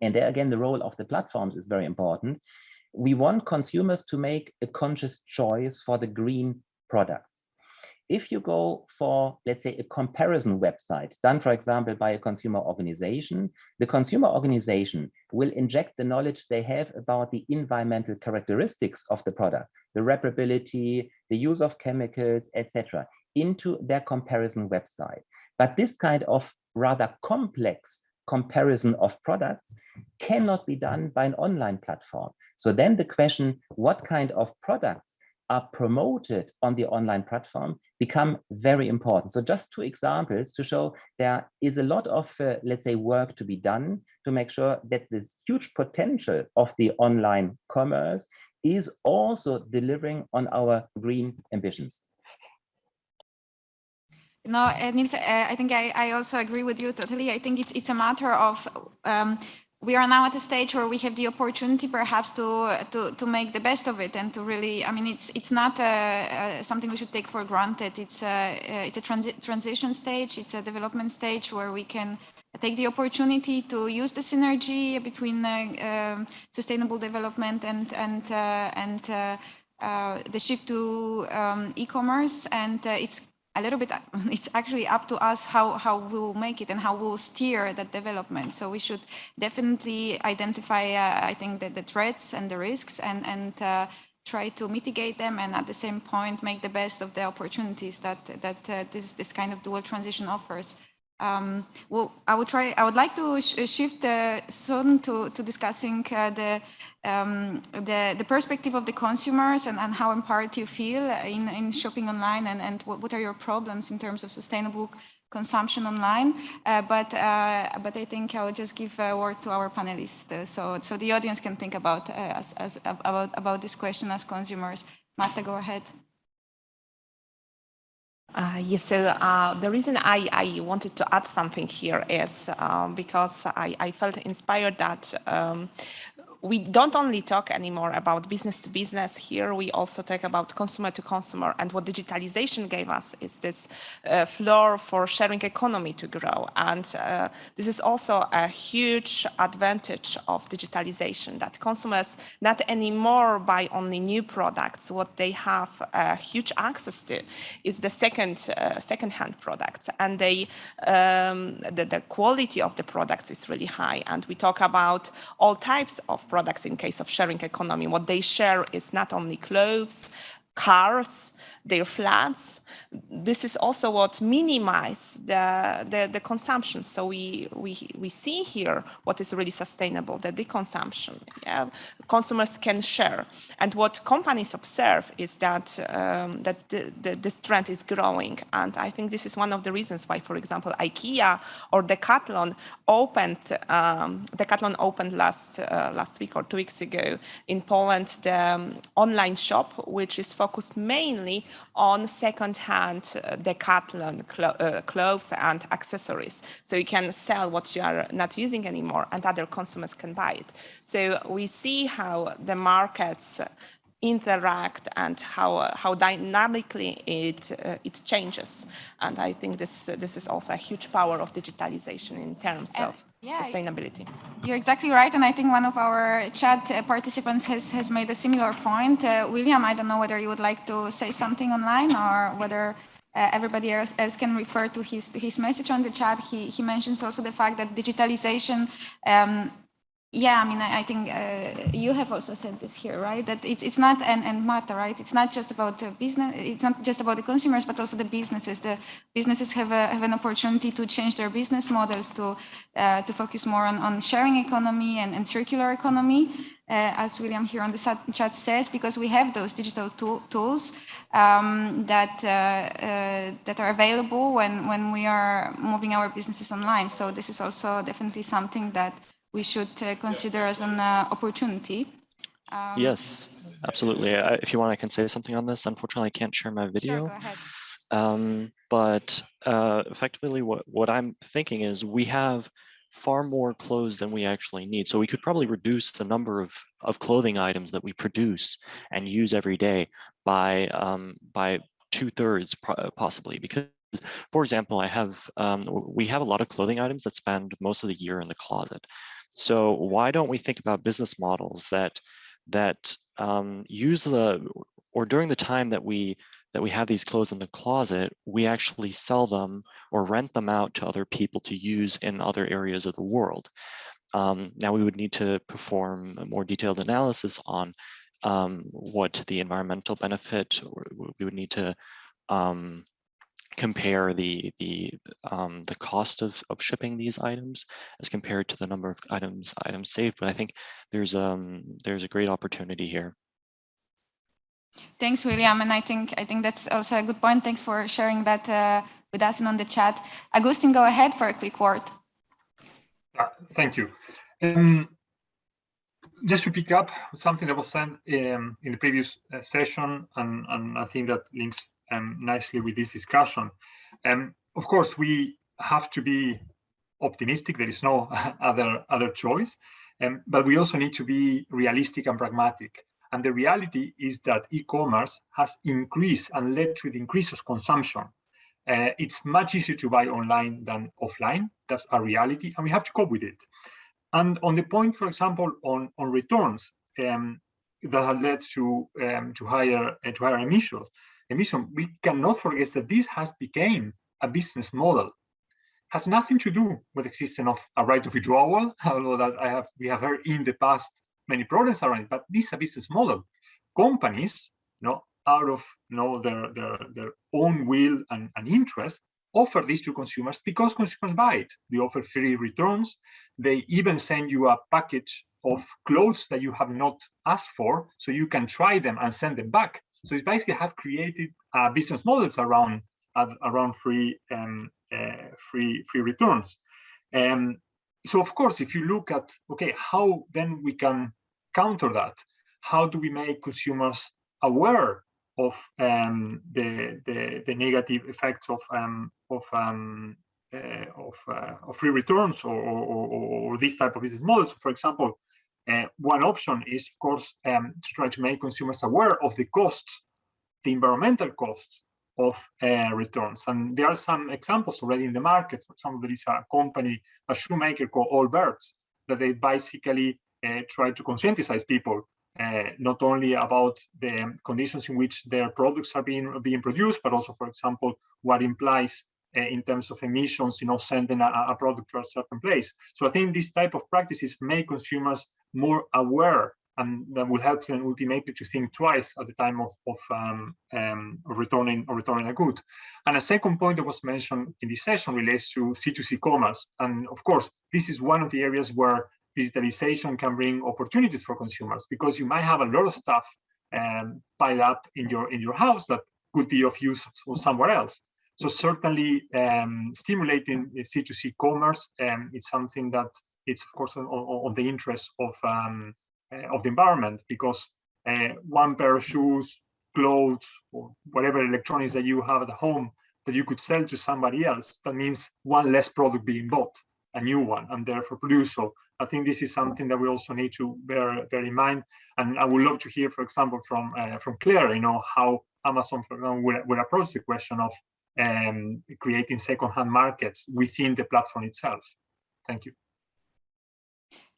S5: and there again, the role of the platforms is very important. We want consumers to make a conscious choice for the green products. If you go for, let's say, a comparison website done, for example, by a consumer organization, the consumer organization will inject the knowledge they have about the environmental characteristics of the product, the reparability, the use of chemicals, etc., into their comparison website. But this kind of rather complex comparison of products cannot be done by an online platform. So then the question, what kind of products are promoted on the online platform become very important. So just two examples to show there is a lot of, uh, let's say, work to be done to make sure that this huge potential of the online commerce is also delivering on our green ambitions.
S3: No, uh, Niels, uh, I think I, I also agree with you totally. I think it's it's a matter of um, we are now at a stage where we have the opportunity perhaps to to to make the best of it and to really. I mean, it's it's not uh, uh something we should take for granted. It's a uh, it's a transi transition stage. It's a development stage where we can take the opportunity to use the synergy between um, sustainable development and and and the shift to um, e-commerce and it's a little bit, it's actually up to us how, how we'll make it and how we'll steer that development. So we should definitely identify, uh, I think, the, the threats and the risks and, and uh, try to mitigate them and at the same point make the best of the opportunities that, that uh, this, this kind of dual transition offers. Um, well, I would try. I would like to sh shift uh, soon to to discussing uh, the um, the the perspective of the consumers and, and how empowered you feel in in shopping online and and what, what are your problems in terms of sustainable consumption online. Uh, but uh, but I think I'll just give a word to our panelists uh, so so the audience can think about uh, as, as about about this question as consumers. Marta, go ahead.
S8: Uh, yes, so uh, the reason I, I wanted to add something here is uh, because I, I felt inspired that um, we don't only talk anymore about business to business here, we also talk about consumer to consumer. And what digitalization gave us is this uh, floor for sharing economy to grow. And uh, this is also a huge advantage of digitalization that consumers not anymore buy only new products. What they have a huge access to is the second uh, second-hand products. And they, um, the, the quality of the products is really high. And we talk about all types of products in case of sharing economy. What they share is not only clothes, cars, their flats. This is also what minimize the, the, the, consumption. So we, we, we see here what is really sustainable, that the deconsumption. Yeah? Consumers can share. And what companies observe is that, um, that the, the, this trend is growing. And I think this is one of the reasons why, for example, IKEA or Decathlon opened, um, Decathlon opened last, uh, last week or two weeks ago in Poland, the um, online shop, which is focused mainly on second-hand uh, Decathlon clo uh, clothes and accessories. So you can sell what you are not using anymore and other consumers can buy it. So we see how the markets interact and how uh, how dynamically it uh, it changes and i think this uh, this is also a huge power of digitalization in terms and, of yeah, sustainability
S3: you're exactly right and i think one of our chat participants has has made a similar point uh, william i don't know whether you would like to say something online or whether uh, everybody else, else, can refer to his his message on the chat. He he mentions also the fact that digitalization um, yeah, I mean, I, I think uh, you have also said this here, right? That it's it's not an and matter, right? It's not just about the business. It's not just about the consumers, but also the businesses. The businesses have a, have an opportunity to change their business models to uh, to focus more on, on sharing economy and, and circular economy, uh, as William here on the chat says, because we have those digital tool, tools um, that uh, uh, that are available when when we are moving our businesses online. So this is also definitely something that we should uh, consider as an uh, opportunity.
S12: Um, yes, absolutely. I, if you want, I can say something on this. Unfortunately, I can't share my video.
S3: Sure, go ahead.
S12: Um, but uh, effectively, what, what I'm thinking is we have far more clothes than we actually need. So we could probably reduce the number of, of clothing items that we produce and use every day by, um, by two thirds possibly because for example, I have um, we have a lot of clothing items that spend most of the year in the closet. So why don't we think about business models that that um, use the or during the time that we that we have these clothes in the closet, we actually sell them or rent them out to other people to use in other areas of the world. Um, now we would need to perform a more detailed analysis on um, what the environmental benefit, we would need to um, compare the the um, the cost of, of shipping these items as compared to the number of items items saved. But I think there's um there's a great opportunity here.
S3: Thanks, William, and I think I think that's also a good point. Thanks for sharing that uh, with us and on the chat. Agustin, go ahead for a quick word.
S7: Uh, thank you. Um, just to pick up something that was said um, in the previous uh, session, and, and I think that links um, nicely with this discussion. Um, of course, we have to be optimistic. There is no other other choice, um, but we also need to be realistic and pragmatic. And the reality is that e-commerce has increased and led to the increase of consumption. Uh, it's much easier to buy online than offline. That's a reality, and we have to cope with it. And on the point, for example, on on returns um, that have led to um, to higher uh, to higher emissions emission, we cannot forget that this has become a business model. Has nothing to do with the existence of a right of withdrawal, although that I have we have heard in the past many problems around it, but this is a business model. Companies, you know, out of you know, their, their, their own will and, and interest, offer this to consumers because consumers buy it. They offer free returns. They even send you a package of clothes that you have not asked for, so you can try them and send them back. So it's basically have created uh, business models around uh, around free um, uh, free free returns. Um, so of course, if you look at okay, how then we can counter that? How do we make consumers aware of um, the, the, the negative effects of um, of um, uh, of, uh, of free returns or, or, or, or, this type of business models? For example, uh, one option is, of course, um, to try to make consumers aware of the costs, the environmental costs of uh, returns. And there are some examples already in the market. For example, there is a company, a shoemaker called Allbirds, that they basically uh, try to conscientize people uh, not only about the conditions in which their products are being being produced, but also, for example, what implies uh, in terms of emissions, you know, sending a, a, product to a certain place. So I think this type of practices make consumers more aware and that will help them ultimately to think twice at the time of, of, um, um, returning or returning a good. And a second point that was mentioned in this session relates to C2C commerce. And of course, this is one of the areas where digitalization can bring opportunities for consumers because you might have a lot of stuff um, piled up in your in your house that could be of use for somewhere else. So certainly um, stimulating C2C commerce um, is something that it's of course on, on, the interest of um, uh, of the environment because uh, one pair of shoes, clothes, or whatever electronics that you have at home that you could sell to somebody else, that means one less product being bought, a new one, and therefore produced. So I think this is something that we also need to bear, bear in mind. And I would love to hear, for example, from uh, from Claire, you know, how Amazon, for example, would approach the question of um, creating second-hand markets within the platform itself. Thank you.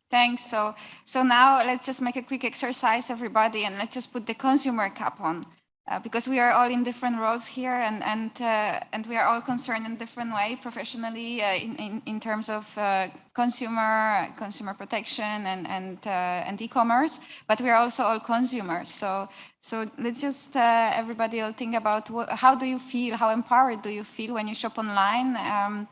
S3: Thanks. So, so now let's just make a quick exercise, everybody, and let's just put the consumer cap on, uh, because we are all in different roles here, and and uh, and we are all concerned in different way, professionally, uh, in, in in terms of uh, consumer consumer protection and and uh, and e-commerce. But we are also all consumers. So so let's just uh, everybody all think about what, how do you feel, how empowered do you feel when you shop online. Um,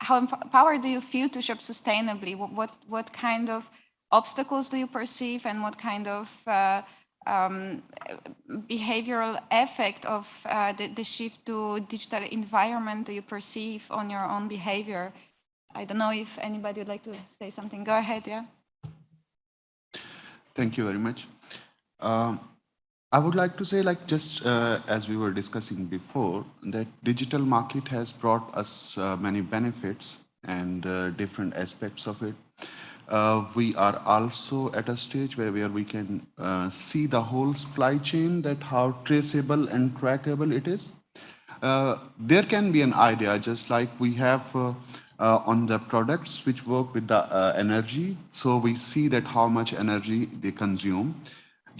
S3: how empowered do you feel to shop sustainably? What, what, what kind of obstacles do you perceive and what kind of uh, um, behavioral effect of uh, the, the, shift to digital environment do you perceive on your own behavior? I don't know if anybody would like to say something. Go ahead, yeah.
S11: Thank you very much. Um, I would like to say, like just uh, as we were discussing before, that digital market has brought us uh, many benefits and uh, different aspects of it. Uh, we are also at a stage where, where we can uh, see the whole supply chain, that how traceable and trackable it is. Uh, there can be an idea, just like we have on the products which work with the energy. So we see that how much energy they consume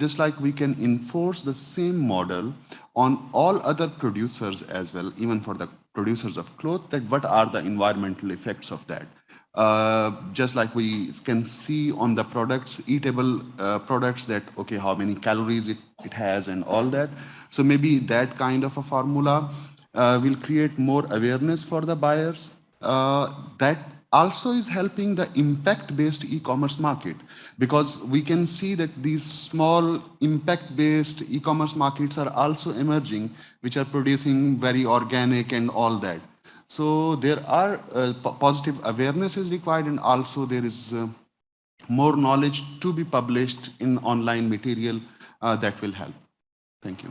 S11: just like we can enforce the same model on all other producers as well, even for the producers of clothes, that what are the environmental effects of that. Uh, just like we can see on the products, eatable uh, products that, okay, how many calories it, it has and all that. So maybe that kind of a formula uh, will create more awareness for the buyers. Uh, that also is helping the impact-based e-commerce market because we can see that these small impact-based e-commerce markets are also emerging, which are producing very organic and all that. So there are uh, positive awareness is required and also there is uh, more knowledge to be published in online material uh, that will help. Thank you.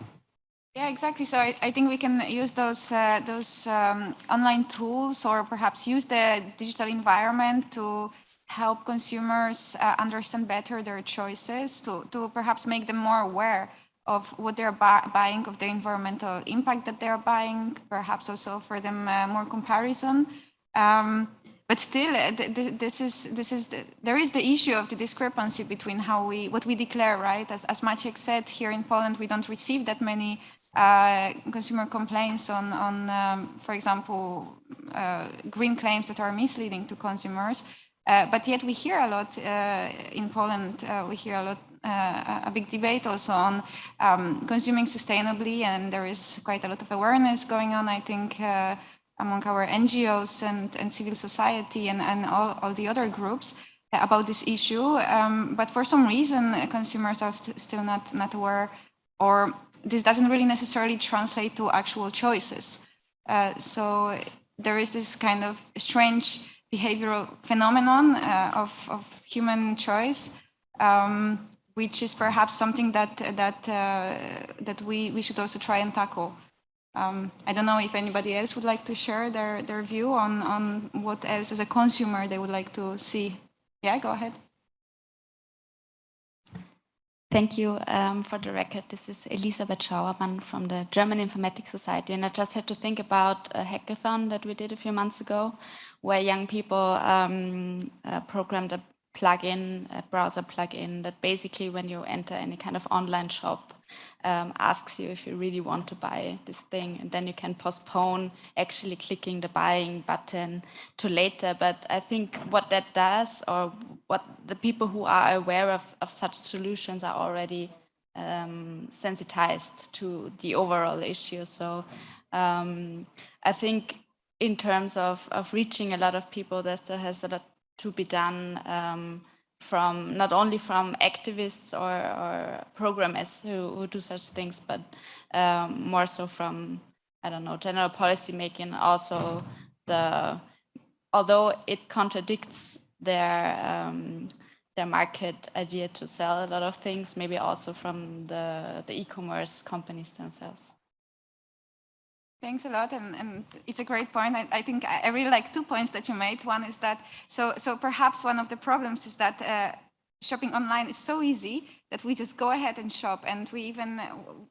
S3: Yeah, exactly. So I, I think we can use those uh, those um, online tools or perhaps use the digital environment to help consumers uh, understand better their choices, to, to perhaps make them more aware of what they're bu buying, of the environmental impact that they're buying, perhaps also for them uh, more comparison. Um, but still, uh, this is this is the, there is the issue of the discrepancy between how we what we declare, right? As as Maciek said, here in Poland, we don't receive that many uh, consumer complaints on, on um, for example, uh, green claims that are misleading to consumers. Uh, but yet we hear a lot uh, in Poland, uh, we hear a lot, uh, a big debate also on um, consuming sustainably and there is quite a lot of awareness going on, I think, among our NGOs and, and civil society and, and all, all the other groups about this issue. Um, but for some reason, consumers are st still not, not aware or this doesn't really necessarily translate to actual choices. Uh, so there is this kind of strange behavioral phenomenon uh, of, of human choice, um, which is perhaps something that that uh, that we we should also try and tackle. Um, I don't know if anybody else would like to share their their view on on what else as a consumer they would like to see. Yeah, go ahead.
S13: Thank you um, for the record. This is Elisabeth Schauermann from the German Informatics Society. And I just had to think about a hackathon that we did a few months ago, where young people um, uh, programmed a plugin, a browser plugin that basically when you enter any kind of online shop, um, asks you if you really want to buy this thing. And then you can postpone actually clicking the buying button to later. But i think what that does or what the people who are aware of, of such solutions are already um, sensitized to the overall issue. So um, i think in terms of, of reaching a lot of people there still has a lot to be done. Um, from not only from activists or, or programmers who, who do such things, but um, more so from, I don't know, general policy making, also the, although it contradicts their, um, their market idea to sell a lot of things, maybe also from the, the e-commerce companies themselves.
S3: Thanks a lot, and, and it's a great point. I, I, think I really like two points that you made. One is that, so, so perhaps one of the problems is that uh, shopping online is so easy that we just go ahead and shop and we even,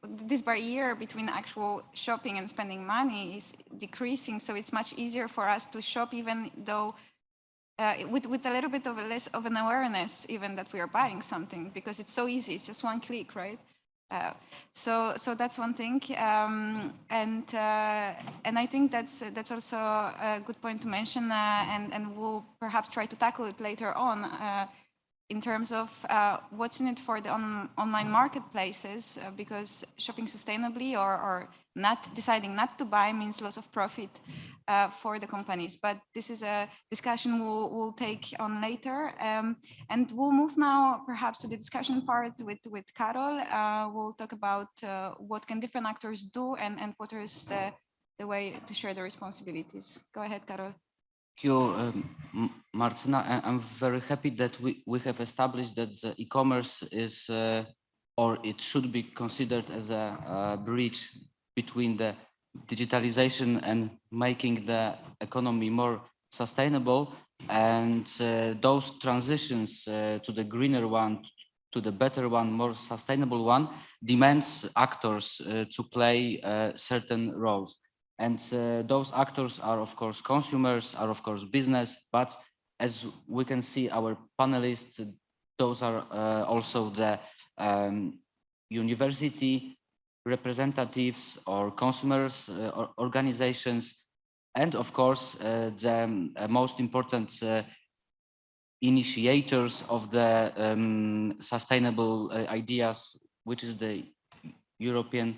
S3: this barrier between actual shopping and spending money is decreasing. So it's much easier for us to shop even though uh, with, with a little bit of a less of an awareness even that we are buying something because it's so easy, it's just one click, right? Uh, so so that's one thing um, and uh, and I think that's that's also a good point to mention uh, and and we'll perhaps try to tackle it later on uh, in terms of uh, what's in it for the on, online marketplaces uh, because shopping sustainably or, or not deciding not to buy means loss of profit uh, for the companies. But this is a discussion we'll, we'll take on later. Um, and we'll move now perhaps to the discussion part with, with Karol. Uh, we'll talk about uh, what can different actors do and, and what is the, the way to share the responsibilities. Go ahead, Karol
S4: you, um, Martina. I'm very happy that we, we have established that the e-commerce is, uh, or it should be considered as a, a, bridge between the digitalization and making the economy more sustainable. And uh, those transitions uh, to the greener one, to the better one, more sustainable one, demands actors uh, to play uh, certain roles. And uh, those actors are, of course, consumers, are, of course, business, but as we can see, our panelists, those are uh, also the um, university representatives or consumers uh, or organizations, and of course, uh, the um, uh, most important uh, initiators of the um, sustainable ideas, which is the European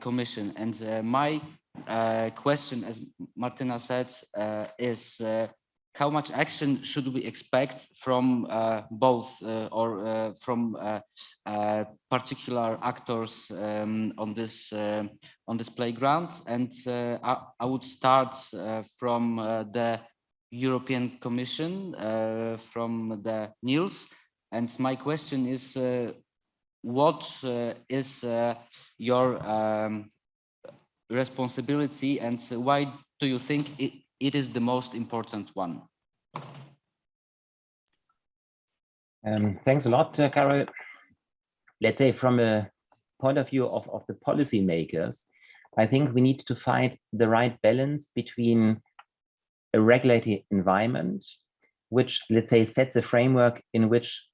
S4: Commission. And my uh, question, as Martina said, uh, is uh, how much action should we expect from uh, both uh, or uh, from particular actors um, on this on this playground? And I, I, would start from the European Commission, from the Niels. And my question is, what is your um, responsibility and why do you think it, it is the most important one?
S5: Um, thanks a lot, uh, Karol. Let's say from a point of view of, of the policymakers, I think we need to find the right balance between a regulatory environment, which let's say sets a framework in which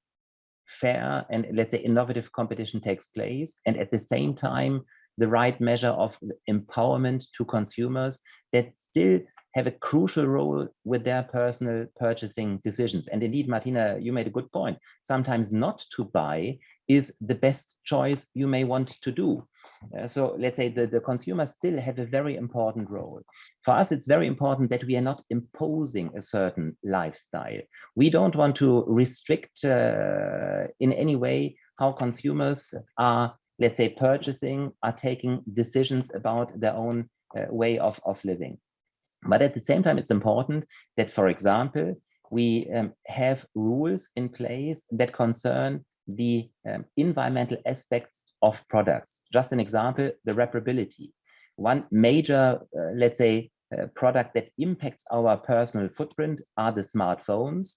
S5: fair and let's say innovative competition takes place, and at the same time the right measure of empowerment to consumers that still have a crucial role with their personal purchasing decisions. And indeed, Martina, you made a good point. Sometimes not to buy is the best choice you may want to do. Uh, so let's say the, the consumers still have a very important role. For us, it's very important that we are not imposing a certain lifestyle. We don't want to restrict uh, in any way how consumers are let's say, purchasing are taking decisions about their own uh, way of, of living. But at the same time, it's important that, for example, we um, have rules in place that concern the um, environmental aspects of products. Just an example, the reparability. One major, uh, let's say, uh, product that impacts our personal footprint are the smartphones.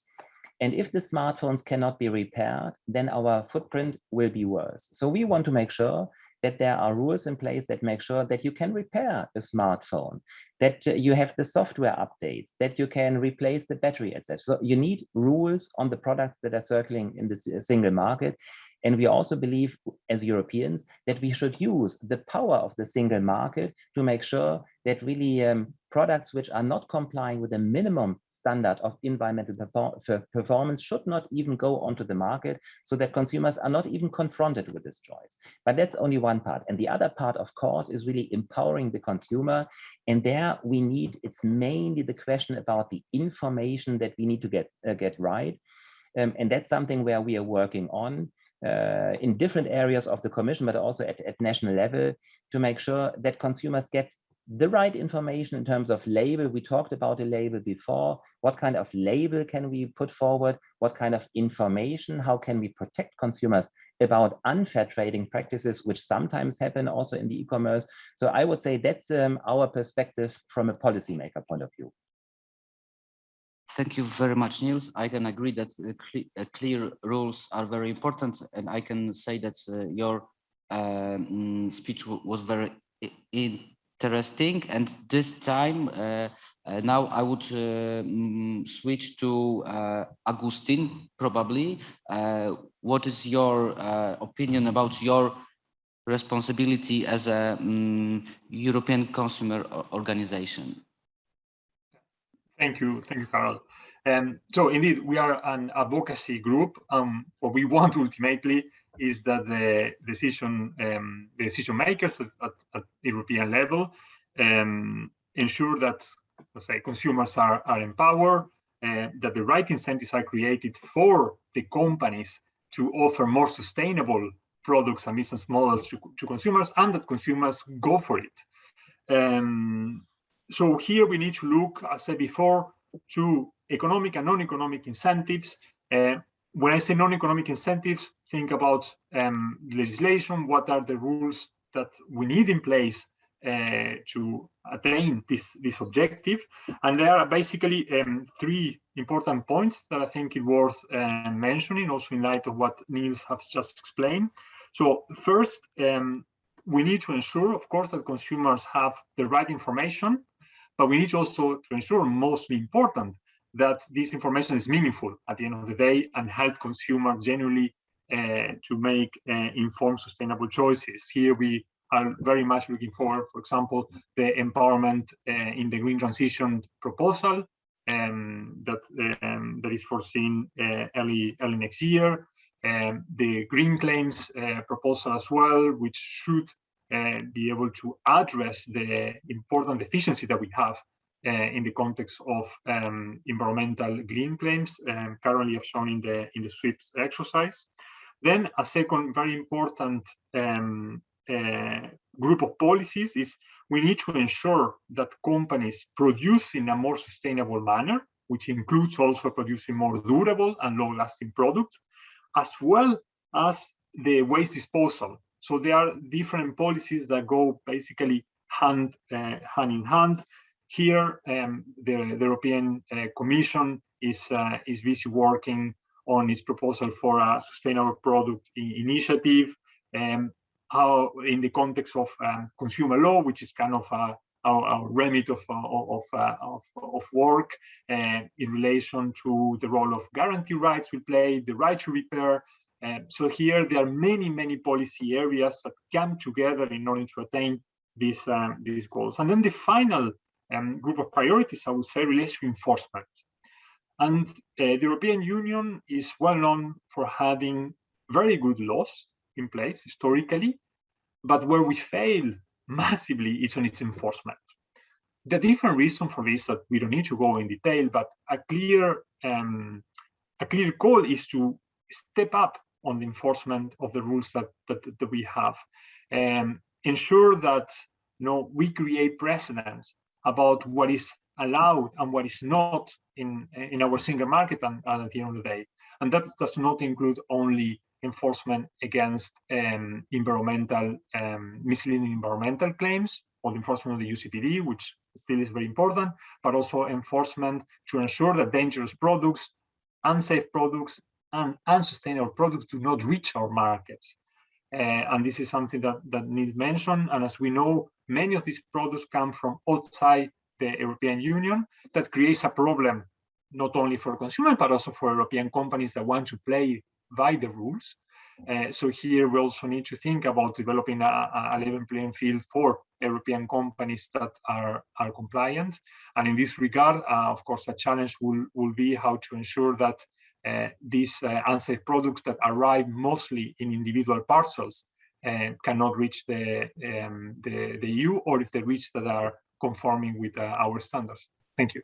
S5: And if the smartphones cannot be repaired, then our footprint will be worse. So we want to make sure that there are rules in place that make sure that you can repair a smartphone, that uh, you have the software updates, that you can replace the battery, etc. So you need rules on the products that are circling in the single market. And we also believe as Europeans that we should use the power of the single market to make sure that really um, products which are not complying with the minimum standard of environmental perform performance should not even go onto the market so that consumers are not even confronted with this choice. But that's only one part. And the other part, of course, is really empowering the consumer. And there we need, it's mainly the question about the information that we need to get, uh, get right. Um, and that's something where we are working on. Uh, in different areas of the commission, but also at, at national level to make sure that consumers get the right information in terms of label. We talked about a label before. What kind of label can we put forward? What kind of information? How can we protect consumers about unfair trading practices, which sometimes happen also in the e-commerce? So I would say that's um, our perspective from a policymaker point of view.
S4: Thank you very much, Niels. I can agree that uh, cle uh, clear rules are very important, and I can say that uh, your um, speech was very interesting. And this time, uh, uh, now I would uh, mm, switch to Agustin, probably. what is your opinion about your responsibility as a um, European consumer organization?
S7: Thank you. Thank you, Karol. Um, so indeed, we are an advocacy group. Um, what we want ultimately is that the decision um, the decision makers at, at, European level um, ensure that let's say consumers are, are empowered, uh, that the right incentives are created for the companies to offer more sustainable products and business models to, to consumers and that consumers go for it. Um, so here we need to look, as I said before, to economic and non-economic incentives uh, when I say non-economic incentives, think about um, legislation, what are the rules that we need in place uh, to attain this, this objective. And there are basically um, three important points that I think is worth uh, mentioning, also in light of what Niels has just explained. So first, um, we need to ensure, of course, that consumers have the right information, but we need also to ensure, mostly important, that this information is meaningful at the end of the day and help consumers genuinely uh, to make uh, informed, sustainable choices. Here we are very much looking for, for example, the empowerment uh, in the green transition proposal um, that um, that is foreseen uh, early early next year. Um, the green claims uh, proposal as well, which should uh, be able to address the important deficiency that we have in the context of um, environmental green claims um, currently shown in the in the sweep exercise. Then a second very important um, uh, group of policies is we need to ensure that companies produce in a more sustainable manner, which includes also producing more durable and long-lasting products, as well as the waste disposal. So there are different policies that go basically hand, uh, hand in hand. Here, um, the, the, European uh, Commission is, uh, is busy working on its proposal for a sustainable product initiative, um, how in the context of um, consumer law, which is kind of a, our, our remit of, uh, of, uh, of, of, work uh, in relation to the role of guarantee rights we play, the right to repair. Um, so here there are many, many policy areas that come together in order to attain these, um, these goals. And then the final um, group of priorities, I would say, relates to enforcement. And uh, the European Union is well known for having very good laws in place historically, but where we fail massively is on its enforcement. The different reason for this that we don't need to go in detail, but a clear um, a clear goal is to step up on the enforcement of the rules that that, that we have, and um, ensure that you know we create precedents about what is allowed and what is not in in our single market and, and at the end of the day. And that does not include only enforcement against um, environmental um, misleading environmental claims or enforcement of the UCPD, which still is very important, but also enforcement to ensure that dangerous products, unsafe products, and unsustainable products do not reach our markets. Uh, and this is something that, that needs mention. And as we know, many of these products come from outside the European Union. That creates a problem, not only for consumers, but also for European companies that want to play by the rules. Uh, so here we also need to think about developing a, a level playing field for European companies that are, are compliant. And in this regard, uh, of course, a challenge will, will be how to ensure that uh, these uh, unsafe products that arrive mostly in individual parcels uh, cannot reach the, um, the, the, EU or if they reach that are conforming with uh, our standards. Thank you.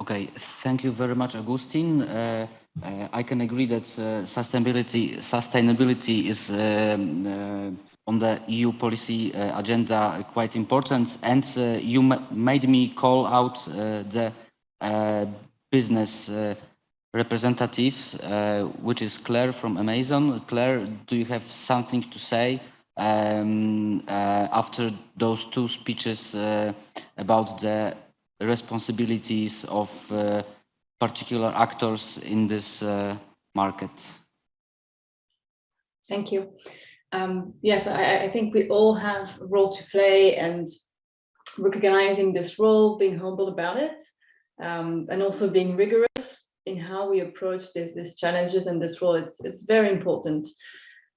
S4: Okay, thank you very much, Agustin. Uh, uh, I can agree that uh, sustainability sustainability is um, uh, on the EU policy uh, agenda quite important, and uh, you made me call out the business representatives, which is Claire from Amazon. Claire, do you have something to say um, after those two speeches about the responsibilities of uh, particular actors in this uh, market?
S9: Thank you. Um, yes, I, I, think we all have a role to play and recognizing this role, being humble about it, um, and also being rigorous in how we approach this, these challenges and this role. It's, it's very important.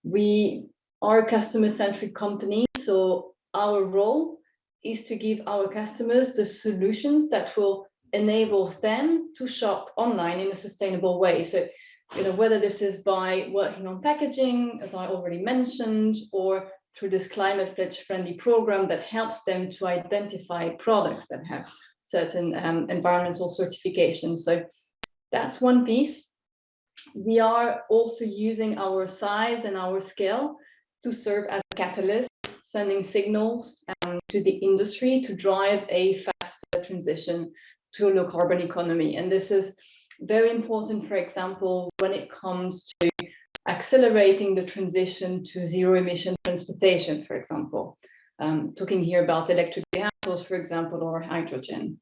S9: We are customer-centric company, so our role is to give our customers the solutions that will enable them to shop online in a sustainable way. So, you know, whether this is by working on packaging, as I already mentioned, or through this climate pledge friendly program that helps them to identify products that have certain um, environmental certifications. So that's one piece. We are also using our size and our scale to serve as a catalyst sending signals um, to the industry to drive a faster transition to a low carbon economy. And this is very important, for example, when it comes to accelerating the transition to zero emission transportation, for example. Um, talking here about electric vehicles, for example, or hydrogen.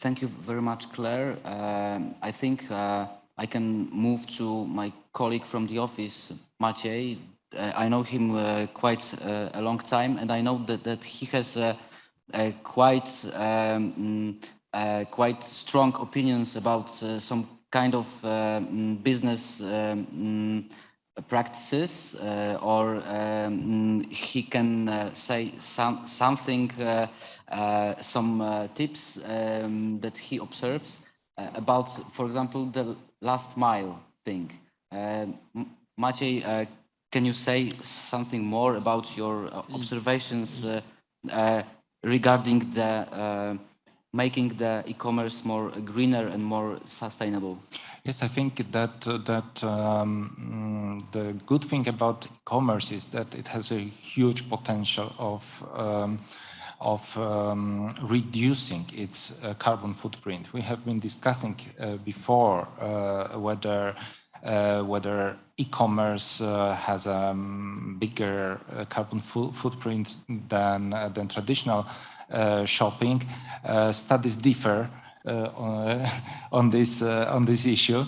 S4: Thank you very much, Claire. Um, I think uh, I can move to my colleague from the office, Maciej. Uh, I know him uh, quite uh, a long time, and I know that, that he has quite um, quite strong opinions about some kind of mm, business um, practices uh, or um, he can uh, say some something uh, some tips um, that he observes about for example the last mile thing Maciej, uh, can you say something more about your uh, observations uh, uh regarding the uh, making the e-commerce more greener and more sustainable?
S10: Yes, I think that that um, the good thing about e-commerce is that it has a huge potential of um, of um, reducing its uh, carbon footprint. We have been discussing uh, before uh, whether uh, whether e-commerce uh, has a um, bigger carbon fo footprint than, than traditional shopping. Studies differ Uh, on, uh, on, this uh, on this issue.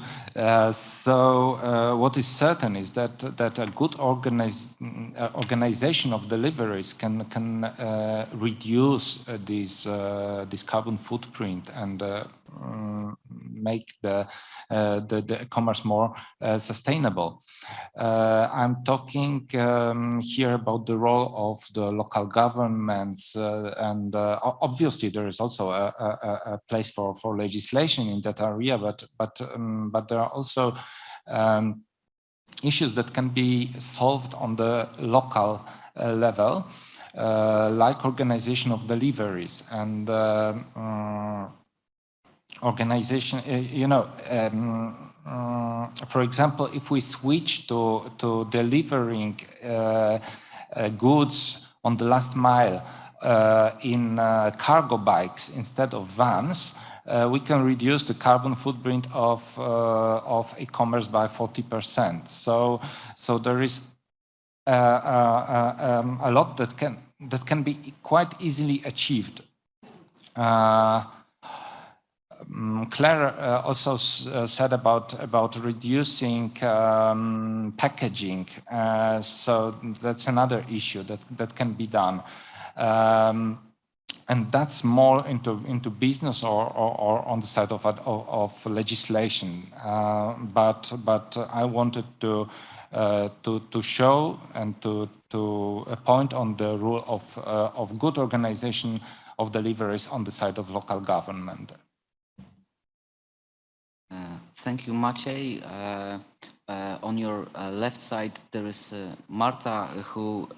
S10: so what is certain is that that a good organize, organization of deliveries can can reduce this this carbon footprint and make the, uh, the, the commerce more uh, sustainable. Uh, I'm talking um, here about the role of the local governments and obviously there is also a, a, a, place for, for legislation in that area, but, but, um, but there are also um, issues that can be solved on the local uh, level, uh, like organization of deliveries and uh, organization, uh, you know, um, uh, for example, if we switch to, to delivering uh, goods on the last mile in cargo bikes instead of vans, uh, we can reduce the carbon footprint of uh, of e-commerce by 40%. So so there is uh, um, a lot that can that can be quite easily achieved. Um, Claire uh, also uh, said about about reducing um, packaging, uh, so that's another issue that that can be done. Um, and that's more into into business or, or, or on the side of of, of legislation. Uh, but but I wanted to uh, to to show and to to a point on the role of uh, of good organization of deliveries on the side of local government.
S4: Uh, thank you, Maciej. Uh, uh, on your left side, there is Marta, who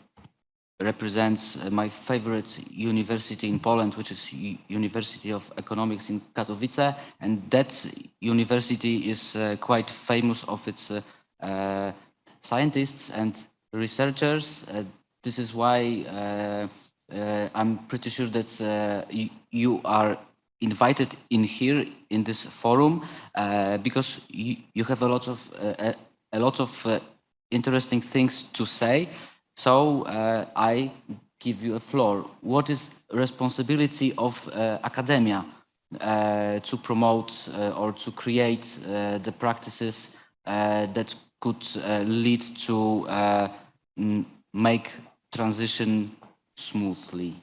S4: represents uh, my favorite university in Poland, which is University of Economics in Katowice. And that university is uh, quite famous of its uh, uh scientists and researchers. Uh, this is why uh, I'm pretty sure that you are invited in here in this forum because you, you, have a lot of a lot of interesting things to say. So uh, I give you a floor. What is responsibility of uh, academia uh, to promote uh, or to create uh, the practices uh, that could lead to make transition smoothly?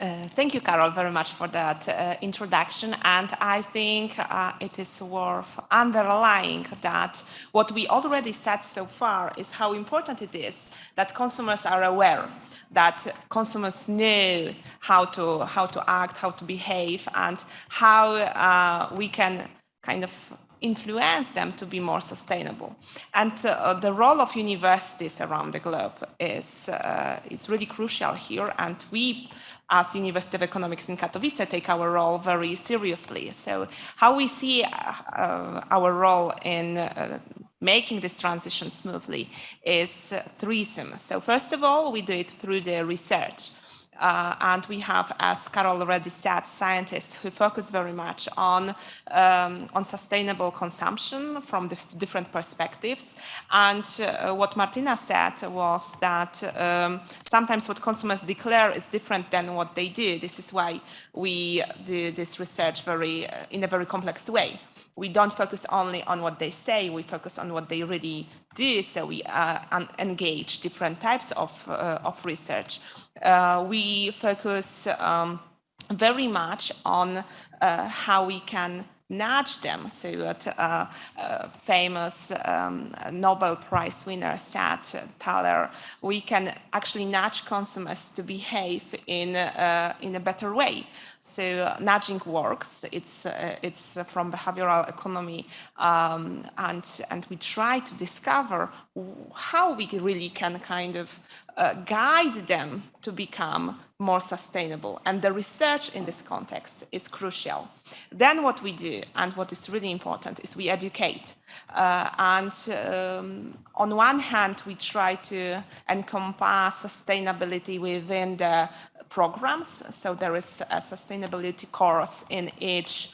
S8: Uh, thank you, Karol, very much for that uh, introduction. And I think uh, it is worth underlying that what we already said so far is how important it is that consumers are aware, that consumers know how to, how to act, how to behave, and how uh, we can kind of influence them to be more sustainable. And uh, the role of universities around the globe is, uh, is really crucial here. And we, as University of Economics in Katowice, take our role very seriously. So how we see uh, uh our role in uh, making this transition smoothly is uh, threesome. So first of all, we do it through the research. Uh, and we have, as Karol already said, scientists who focus very much on, um, on sustainable consumption from different perspectives. And uh, what Martina said was that um, sometimes what consumers declare is different than what they do. This is why we do this research very, uh, in a very complex way we don't focus only on what they say, we focus on what they really do. So we uh, engage different types of, uh, of research. Uh, we focus um, very much on uh, how we can nudge them. So that uh, uh, famous um, Nobel Prize winner said, Thaler, we can actually nudge consumers to behave in, uh, in a better way. So nudging works. It's uh, it's from behavioral economy, um, and and we try to discover how we really can kind of uh, guide them to become more sustainable. And the research in this context is crucial. Then what we do, and what is really important, is we educate. Uh, and um, on one hand, we try to encompass sustainability within the programs. So there is a sustainability course in each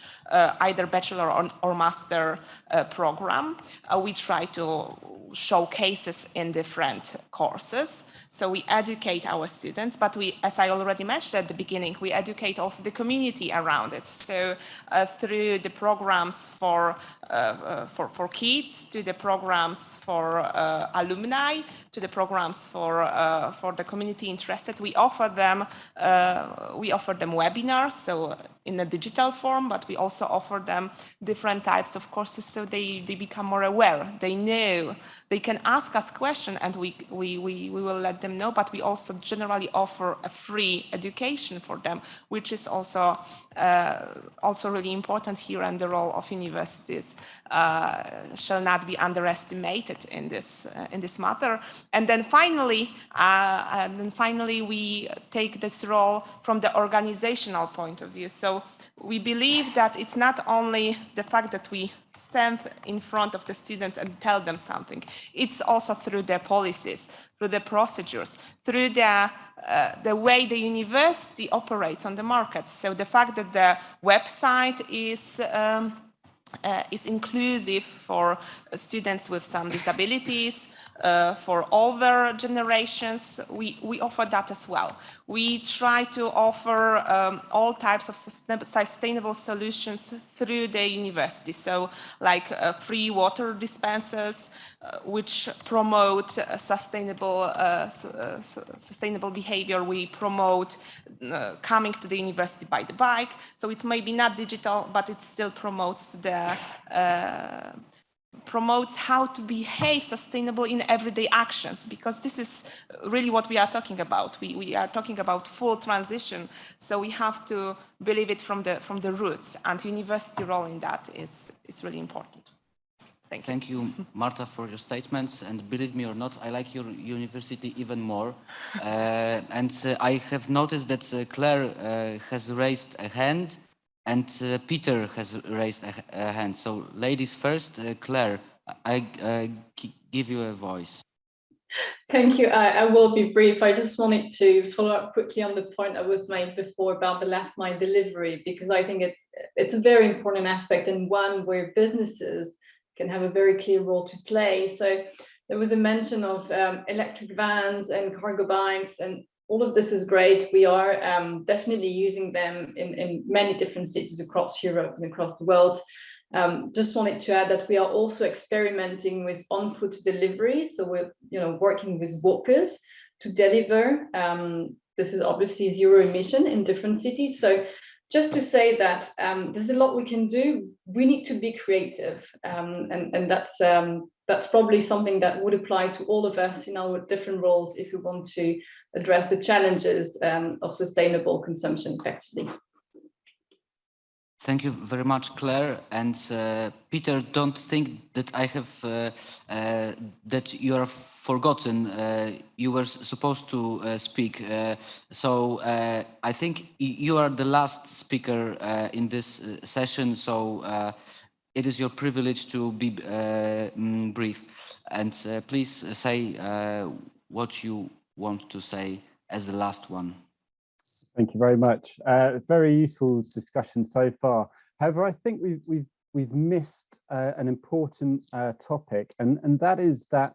S8: either bachelor or, or master uh, program. Uh, we try to show cases in different courses. So we educate our students, but we, as I already mentioned at the beginning, we educate also the community around it. So uh, through the programs for, uh, uh, for, for kids, to the programs for uh, alumni, to the programs for, uh, for the community interested, we offer them, uh, we offer them webinars, so in a digital form, but we also offer them different types of courses so they, they become more aware. They know they can ask us questions and we, we, we, we will let them know, but we also generally offer a free education for them, which is also, uh, also really important here and the role of universities uh, shall not be underestimated in this, uh, in this matter. And then finally, uh, and then finally, we take this role from the organizational point of view. So we believe that it's not only the fact that we stand in front of the students and tell them something, it's also through their policies, through the procedures, through the, uh, the way the university operates on the market. So the fact that the website is um, uh, is inclusive for students with some disabilities, uh, for older generations. We, we offer that as well. We try to offer um, all types of sustainable solutions through the university. So like uh, free water dispensers, uh, which promote sustainable, uh, uh, sustainable behavior. We promote coming to the university by the bike. So it's maybe not digital, but it still promotes the uh, promotes how to behave sustainable in everyday actions because this is really what we are talking about we, we are talking about full transition so we have to believe it from the from the roots and university role in that is is really important
S4: Thank you. Thank you, Marta, for your statements. And believe me or not, I like your university even more. Uh, and uh, I have noticed that uh, Claire uh, has raised a hand and uh, Peter has raised a, a, hand. So ladies first, uh, Claire, I uh, give you a voice.
S9: Thank you. I, I, will be brief. I just wanted to follow up quickly on the point that was made before about the last mile delivery, because I think it's it's a very important aspect and one where businesses can have a very clear role to play. So there was a mention of um, electric vans and cargo bikes, and all of this is great. We are um, definitely using them in, in many different cities across Europe and across the world. Um, just wanted to add that we are also experimenting with on-foot delivery. So we're you know, working with walkers to deliver. Um, this is obviously zero emission in different cities. So just to say that um, there's a lot we can do. We need to be creative, um, and and that's um, that's probably something that would apply to all of us in our different roles if we want to address the challenges um, of sustainable consumption effectively.
S4: Thank you very much, Claire. And uh, Peter, don't think that I have uh, uh, that you are forgotten. Uh, you were supposed to uh, speak. Uh, so I think you are the last speaker in this session. So it is your privilege to be mm, brief. And please say what you want to say as the last one.
S6: Thank you very much. Uh, very useful discussion so far. However, I think we've we've we've missed uh, an important uh, topic, and and that is that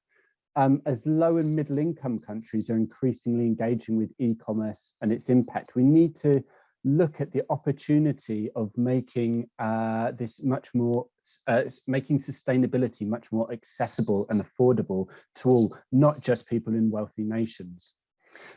S6: um, as low and middle income countries are increasingly engaging with e-commerce and its impact, we need to look at the opportunity of making uh, this much more, uh, making sustainability much more accessible and affordable to all, not just people in wealthy nations.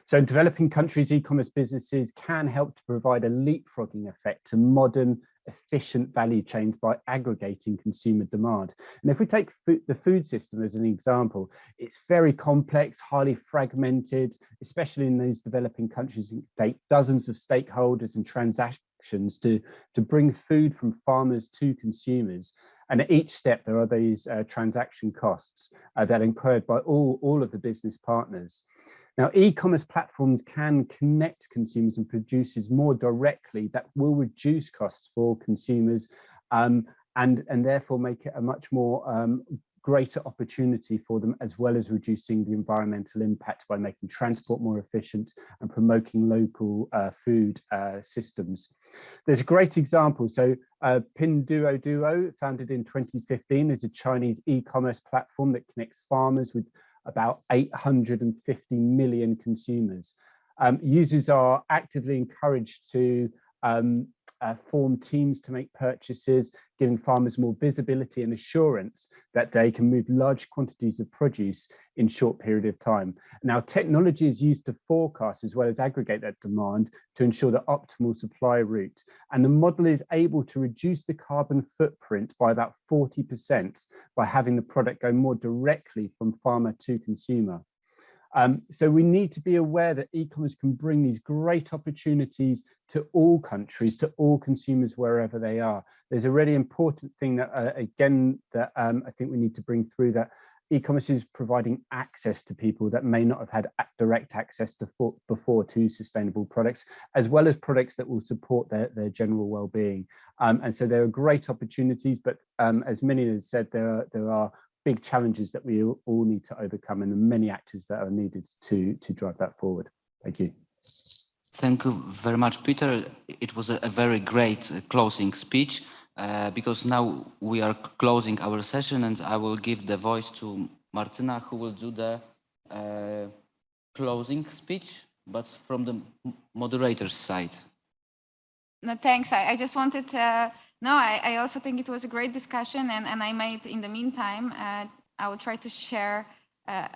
S6: So developing countries' e-commerce businesses can help to provide a leapfrogging effect to modern, efficient value chains by aggregating consumer demand. And if we take food, the food system as an example, it's very complex, highly fragmented, especially in those developing countries, take dozens of stakeholders and transactions to, to bring food from farmers to consumers. And at each step, there are these uh, transaction costs uh, that are incurred by all, all of the business partners. Now, e-commerce platforms can connect consumers and producers more directly that will reduce costs for consumers um, and, and therefore make it a much more um, greater opportunity for them as well as reducing the environmental impact by making transport more efficient and promoting local uh, food uh, systems. There's a great example. So uh, Pinduoduo, founded in 2015, is a Chinese e-commerce platform that connects farmers with about 850 million consumers. Um, users are actively encouraged to um, uh, form teams to make purchases, giving farmers more visibility and assurance that they can move large quantities of produce in short period of time. Now, technology is used to forecast as well as aggregate that demand to ensure the optimal supply route. And the model is able to reduce the carbon footprint by about 40% by having the product go more directly from farmer to consumer. Um, so we need to be aware that e-commerce can bring these great opportunities to all countries, to all consumers wherever they are. There's a really important thing that, uh, again, that um, I think we need to bring through that e-commerce is providing access to people that may not have had direct access to for, before to sustainable products, as well as products that will support their, their general well-being. Um, and so there are great opportunities, but um, as many has said, there are, there are big challenges that we all need to overcome and the many actors that are needed to, to drive that forward. Thank you.
S4: Thank you very much, Peter. It was a, a very great uh, closing speech. uh, because now we are closing our session and I will give the voice to Martina who will do the uh, closing speech, but from the moderator's side.
S3: No, thanks. I, I just wanted, uh, no, I, I, also think it was a great discussion and, and I made, in the meantime, uh, I will try to share uh,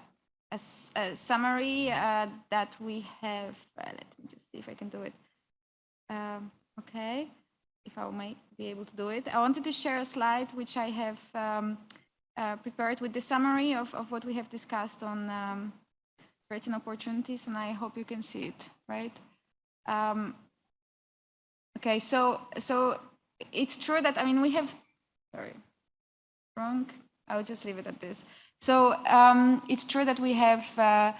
S3: a, a, summary uh, that we have, uh, let me just see if I can do it. Um, okay, if I might be able to do it. I wanted to share a slide which I have um, uh, prepared with the summary of, of what we have discussed on um, threats and opportunities, and I hope you can see it, right? Um, okay, so so it's true that I mean we have, sorry, wrong. I'll just leave it at this. So um, it's true that we have. Uh,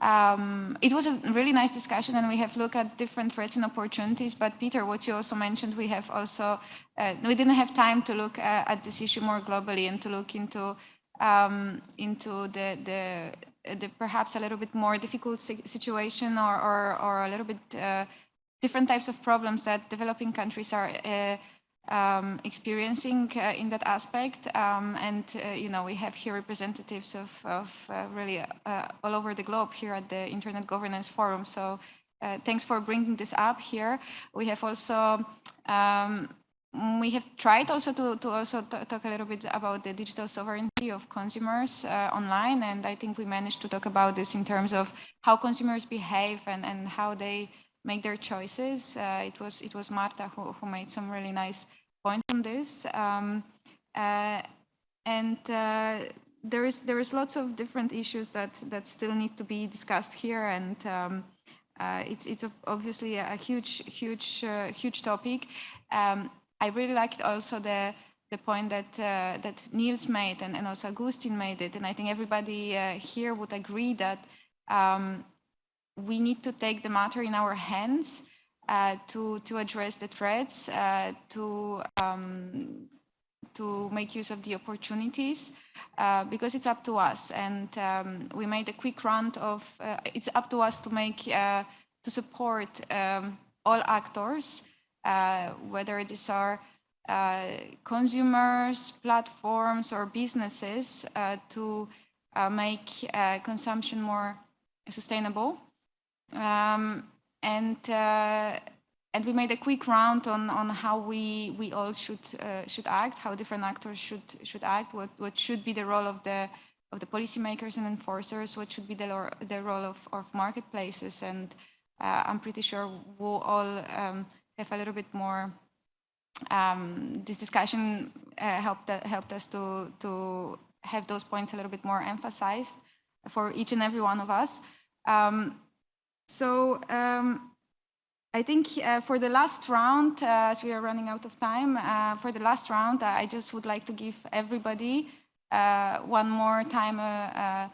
S3: um, it was a really nice discussion and we have looked at different threats and opportunities, but Peter, what you also mentioned, we have also, uh, we didn't have time to look uh, at this issue more globally and to look into um, into the, the, the, perhaps a little bit more difficult situation or, or, or a little bit uh, different types of problems that developing countries are uh, um, experiencing uh, in that aspect. Um, and, uh, you know, we have here representatives of, of uh, really uh, all over the globe here at the Internet Governance Forum. So uh, thanks for bringing this up here. We have also, um, we have tried also to, to also talk a little bit about the digital sovereignty of consumers uh, online. And I think we managed to talk about this in terms of how consumers behave and, and how they make their choices. Uh, it was it was Marta who, who made some really nice points on this. Um, uh, and uh, there is there is lots of different issues that that still need to be discussed here, and um, uh, it's it's a, obviously a huge huge uh, huge topic. Um, I really liked also the the point that uh, that Niels made and, and also Agustin made it, and I think everybody here would agree that um, we need to take the matter in our hands uh, to to address the threats, uh, to um, to make use of the opportunities, uh, because it's up to us. And um, we made a quick round of. Uh, it's up to us to make uh, to support um, all actors, uh, whether these are consumers, platforms, or businesses, to make consumption more sustainable. Um, and uh, and we made a quick round on on how we we all should uh, should act, how different actors should should act, what what should be the role of the of the policymakers and enforcers, what should be the the role of of marketplaces, and uh, I'm pretty sure we'll all um, have a little bit more. Um, this discussion uh, helped helped us to to have those points a little bit more emphasized for each and every one of us. Um, so um, I think uh, for the last round, uh, as we are running out of time, uh, for the last round, I just would like to give everybody uh, one more time uh, uh,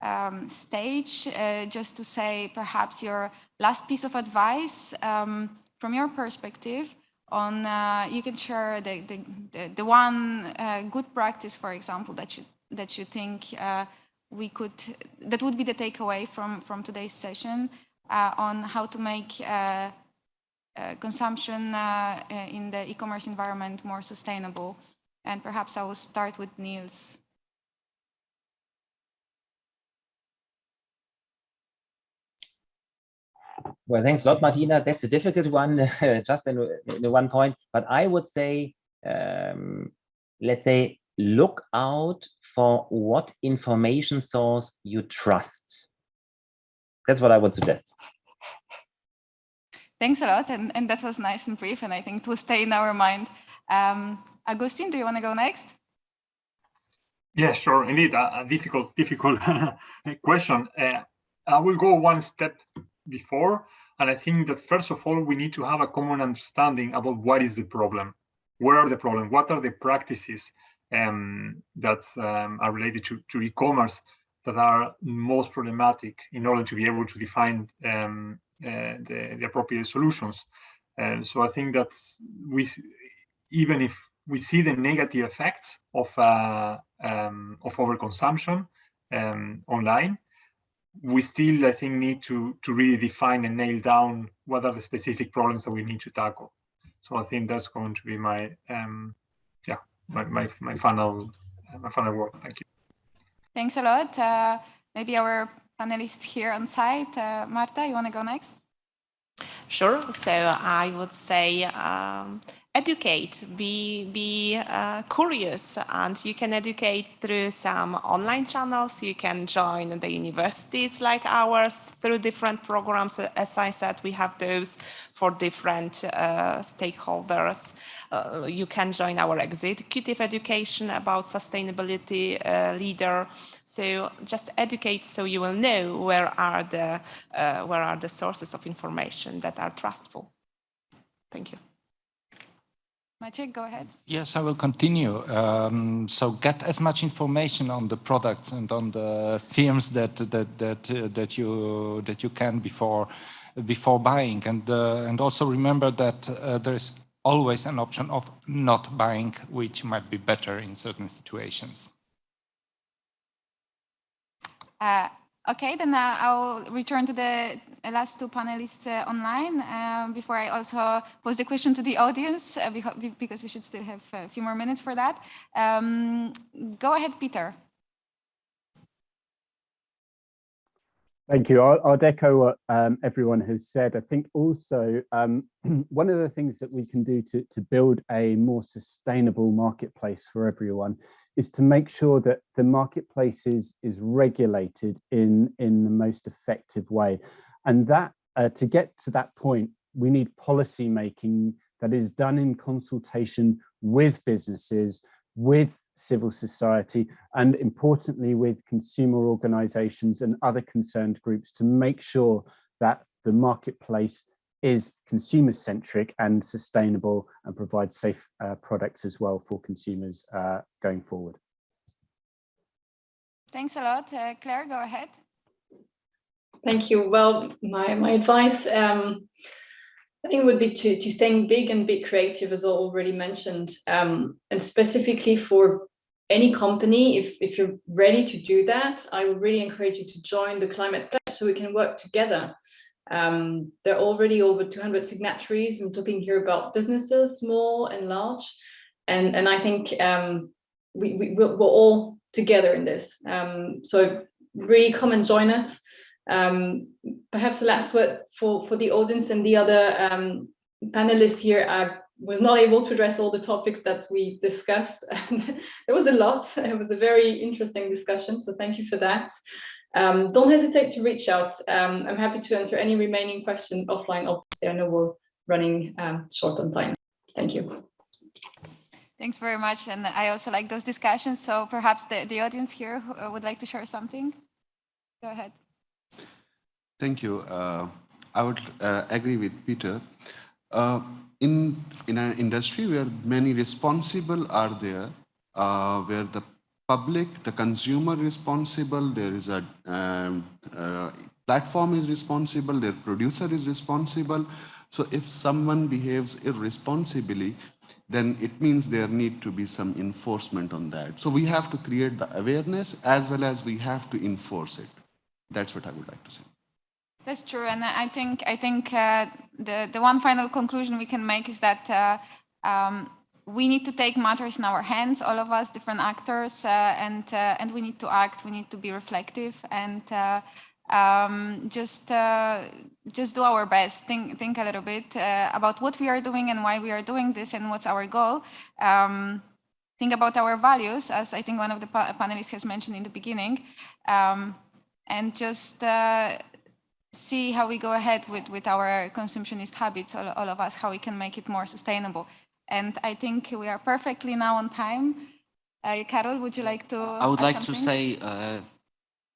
S3: um, stage just to say perhaps your last piece of advice um, from your perspective on you can share the, the, the, one good practice, for example, that you, that you think we could, that would be the takeaway from, from today's session. uh, on how to make uh, uh, consumption in the e-commerce environment more sustainable. And perhaps I will start with Niels.
S5: Well, thanks a lot, Martina. That's a difficult one, just in, in, one point. But I would say, um, let's say, look out for what information source you trust. That's what I would suggest.
S3: Thanks a lot, and, and that was nice and brief, and I think it will stay in our mind. Um, Agustin, do you want to go next?
S7: Yeah, sure. Indeed, a, a difficult, difficult question. Uh, I will go one step before, and I think that first of all, we need to have a common understanding about what is the problem, where are the problem, what are the practices um, that um, are related to, to e-commerce that are most problematic in order to be able to define um, the, the, appropriate solutions. And so I think that we, even if we see the negative effects of uh, um, of overconsumption um, online, we still, I think, need to to really define and nail down what are the specific problems that we need to tackle. So I think that's going to be my um, yeah my my my final uh, my final word. Thank you.
S3: Thanks a lot. Uh, maybe our panelists here on site. Uh, Marta, you want to go next?
S8: Sure. So I would say um, educate, be, be uh, curious, and you can educate through some online channels. You can join the universities like ours through different programs. As I said, we have those for different uh, stakeholders. Uh, you can join our executive education about sustainability uh, leader. So just educate so you will know where are the, uh, where are the sources of information that are trustful. Thank you.
S3: Maciek, go ahead.
S10: Yes, I will continue. Um, so get as much information on the products and on the firms that that that uh, that you that you can before before buying, and uh, and also remember that uh, there is always an option of not buying, which might be better in certain situations.
S3: Uh, okay, then uh, I'll return to the last two panelists uh, online uh, before I also pose the question to the audience uh, because we should still have a few more minutes for that. Um, go ahead, Peter.
S6: Thank you. I'll, I'll echo what um, everyone has said. I think also um, one of the things that we can do to, to build a more sustainable marketplace for everyone is to make sure that the marketplace is, is regulated in, in the most effective way. And that uh, to get to that point, we need policy making that is done in consultation with businesses, with civil society, and importantly with consumer organizations and other concerned groups to make sure that the marketplace is consumer centric and sustainable and provides safe uh, products as well for consumers uh, going forward.
S3: Thanks a lot. Uh, Claire, go ahead.
S9: Thank you. Well, my, my advice, um, I think would be to, to think big and be creative, as already mentioned, um, and specifically for any company, if, if you're ready to do that, I would really encourage you to join the Climate Pledge so we can work together. Um, there are already over 200 signatories. I'm talking here about businesses, small and large. And, and I think um, we, we, we're all together in this. Um, so really come and join us. Um, perhaps the last word for, for the audience and the other um, panelists here. I was not able to address all the topics that we discussed. there was a lot. It was a very interesting discussion. So thank you for that. Um, don't hesitate to reach out. Um, I'm happy to answer any remaining question offline. Obviously, I know we're running um, short on time. Thank you.
S3: Thanks very much. And I also like those discussions. So perhaps the, the audience here uh, would like to share something. Go ahead.
S11: Thank you. Uh, I would uh, agree with Peter. Uh, in, in an industry where many responsible are there, uh, where the public, the consumer responsible, there is a um, uh, platform is responsible, their producer is responsible. So if someone behaves irresponsibly, then it means there need to be some enforcement on that. So we have to create the awareness as well as we have to enforce it. That's what I would like to say.
S3: That's true, and I think I think uh, the the one final conclusion we can make is that uh, um, we need to take matters in our hands, all of us, different actors, uh, and uh, and we need to act. We need to be reflective and uh, um, just uh, just do our best. Think think a little bit about what we are doing and why we are doing this and what's our goal. Um, think about our values, as I think one of the pa panelists has mentioned in the beginning, um, and just see how we go ahead with, with our consumptionist habits, all, all of us, how we can make it more sustainable. And I think we are perfectly now on time. Uh, Karol, would you like to
S4: I would like
S3: something?
S4: to say uh,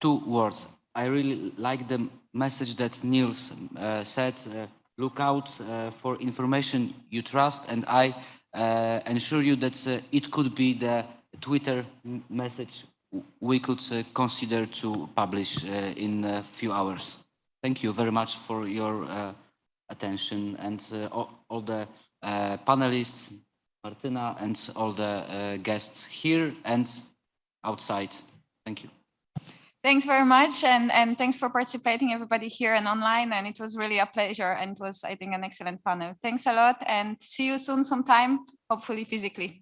S4: two words. I really like the message that Niels uh, said, uh, look out uh, for information you trust, and I uh, ensure you that it could be the Twitter message we could consider to publish in a few hours. Thank you very much for your uh, attention and uh, all, all, the uh, panelists, Martina, and all the uh, guests here and outside. Thank you.
S3: Thanks very much. And, and thanks for participating, everybody here and online. And it was really a pleasure and it was, I think, an excellent panel. Thanks a lot and see you soon sometime, hopefully physically.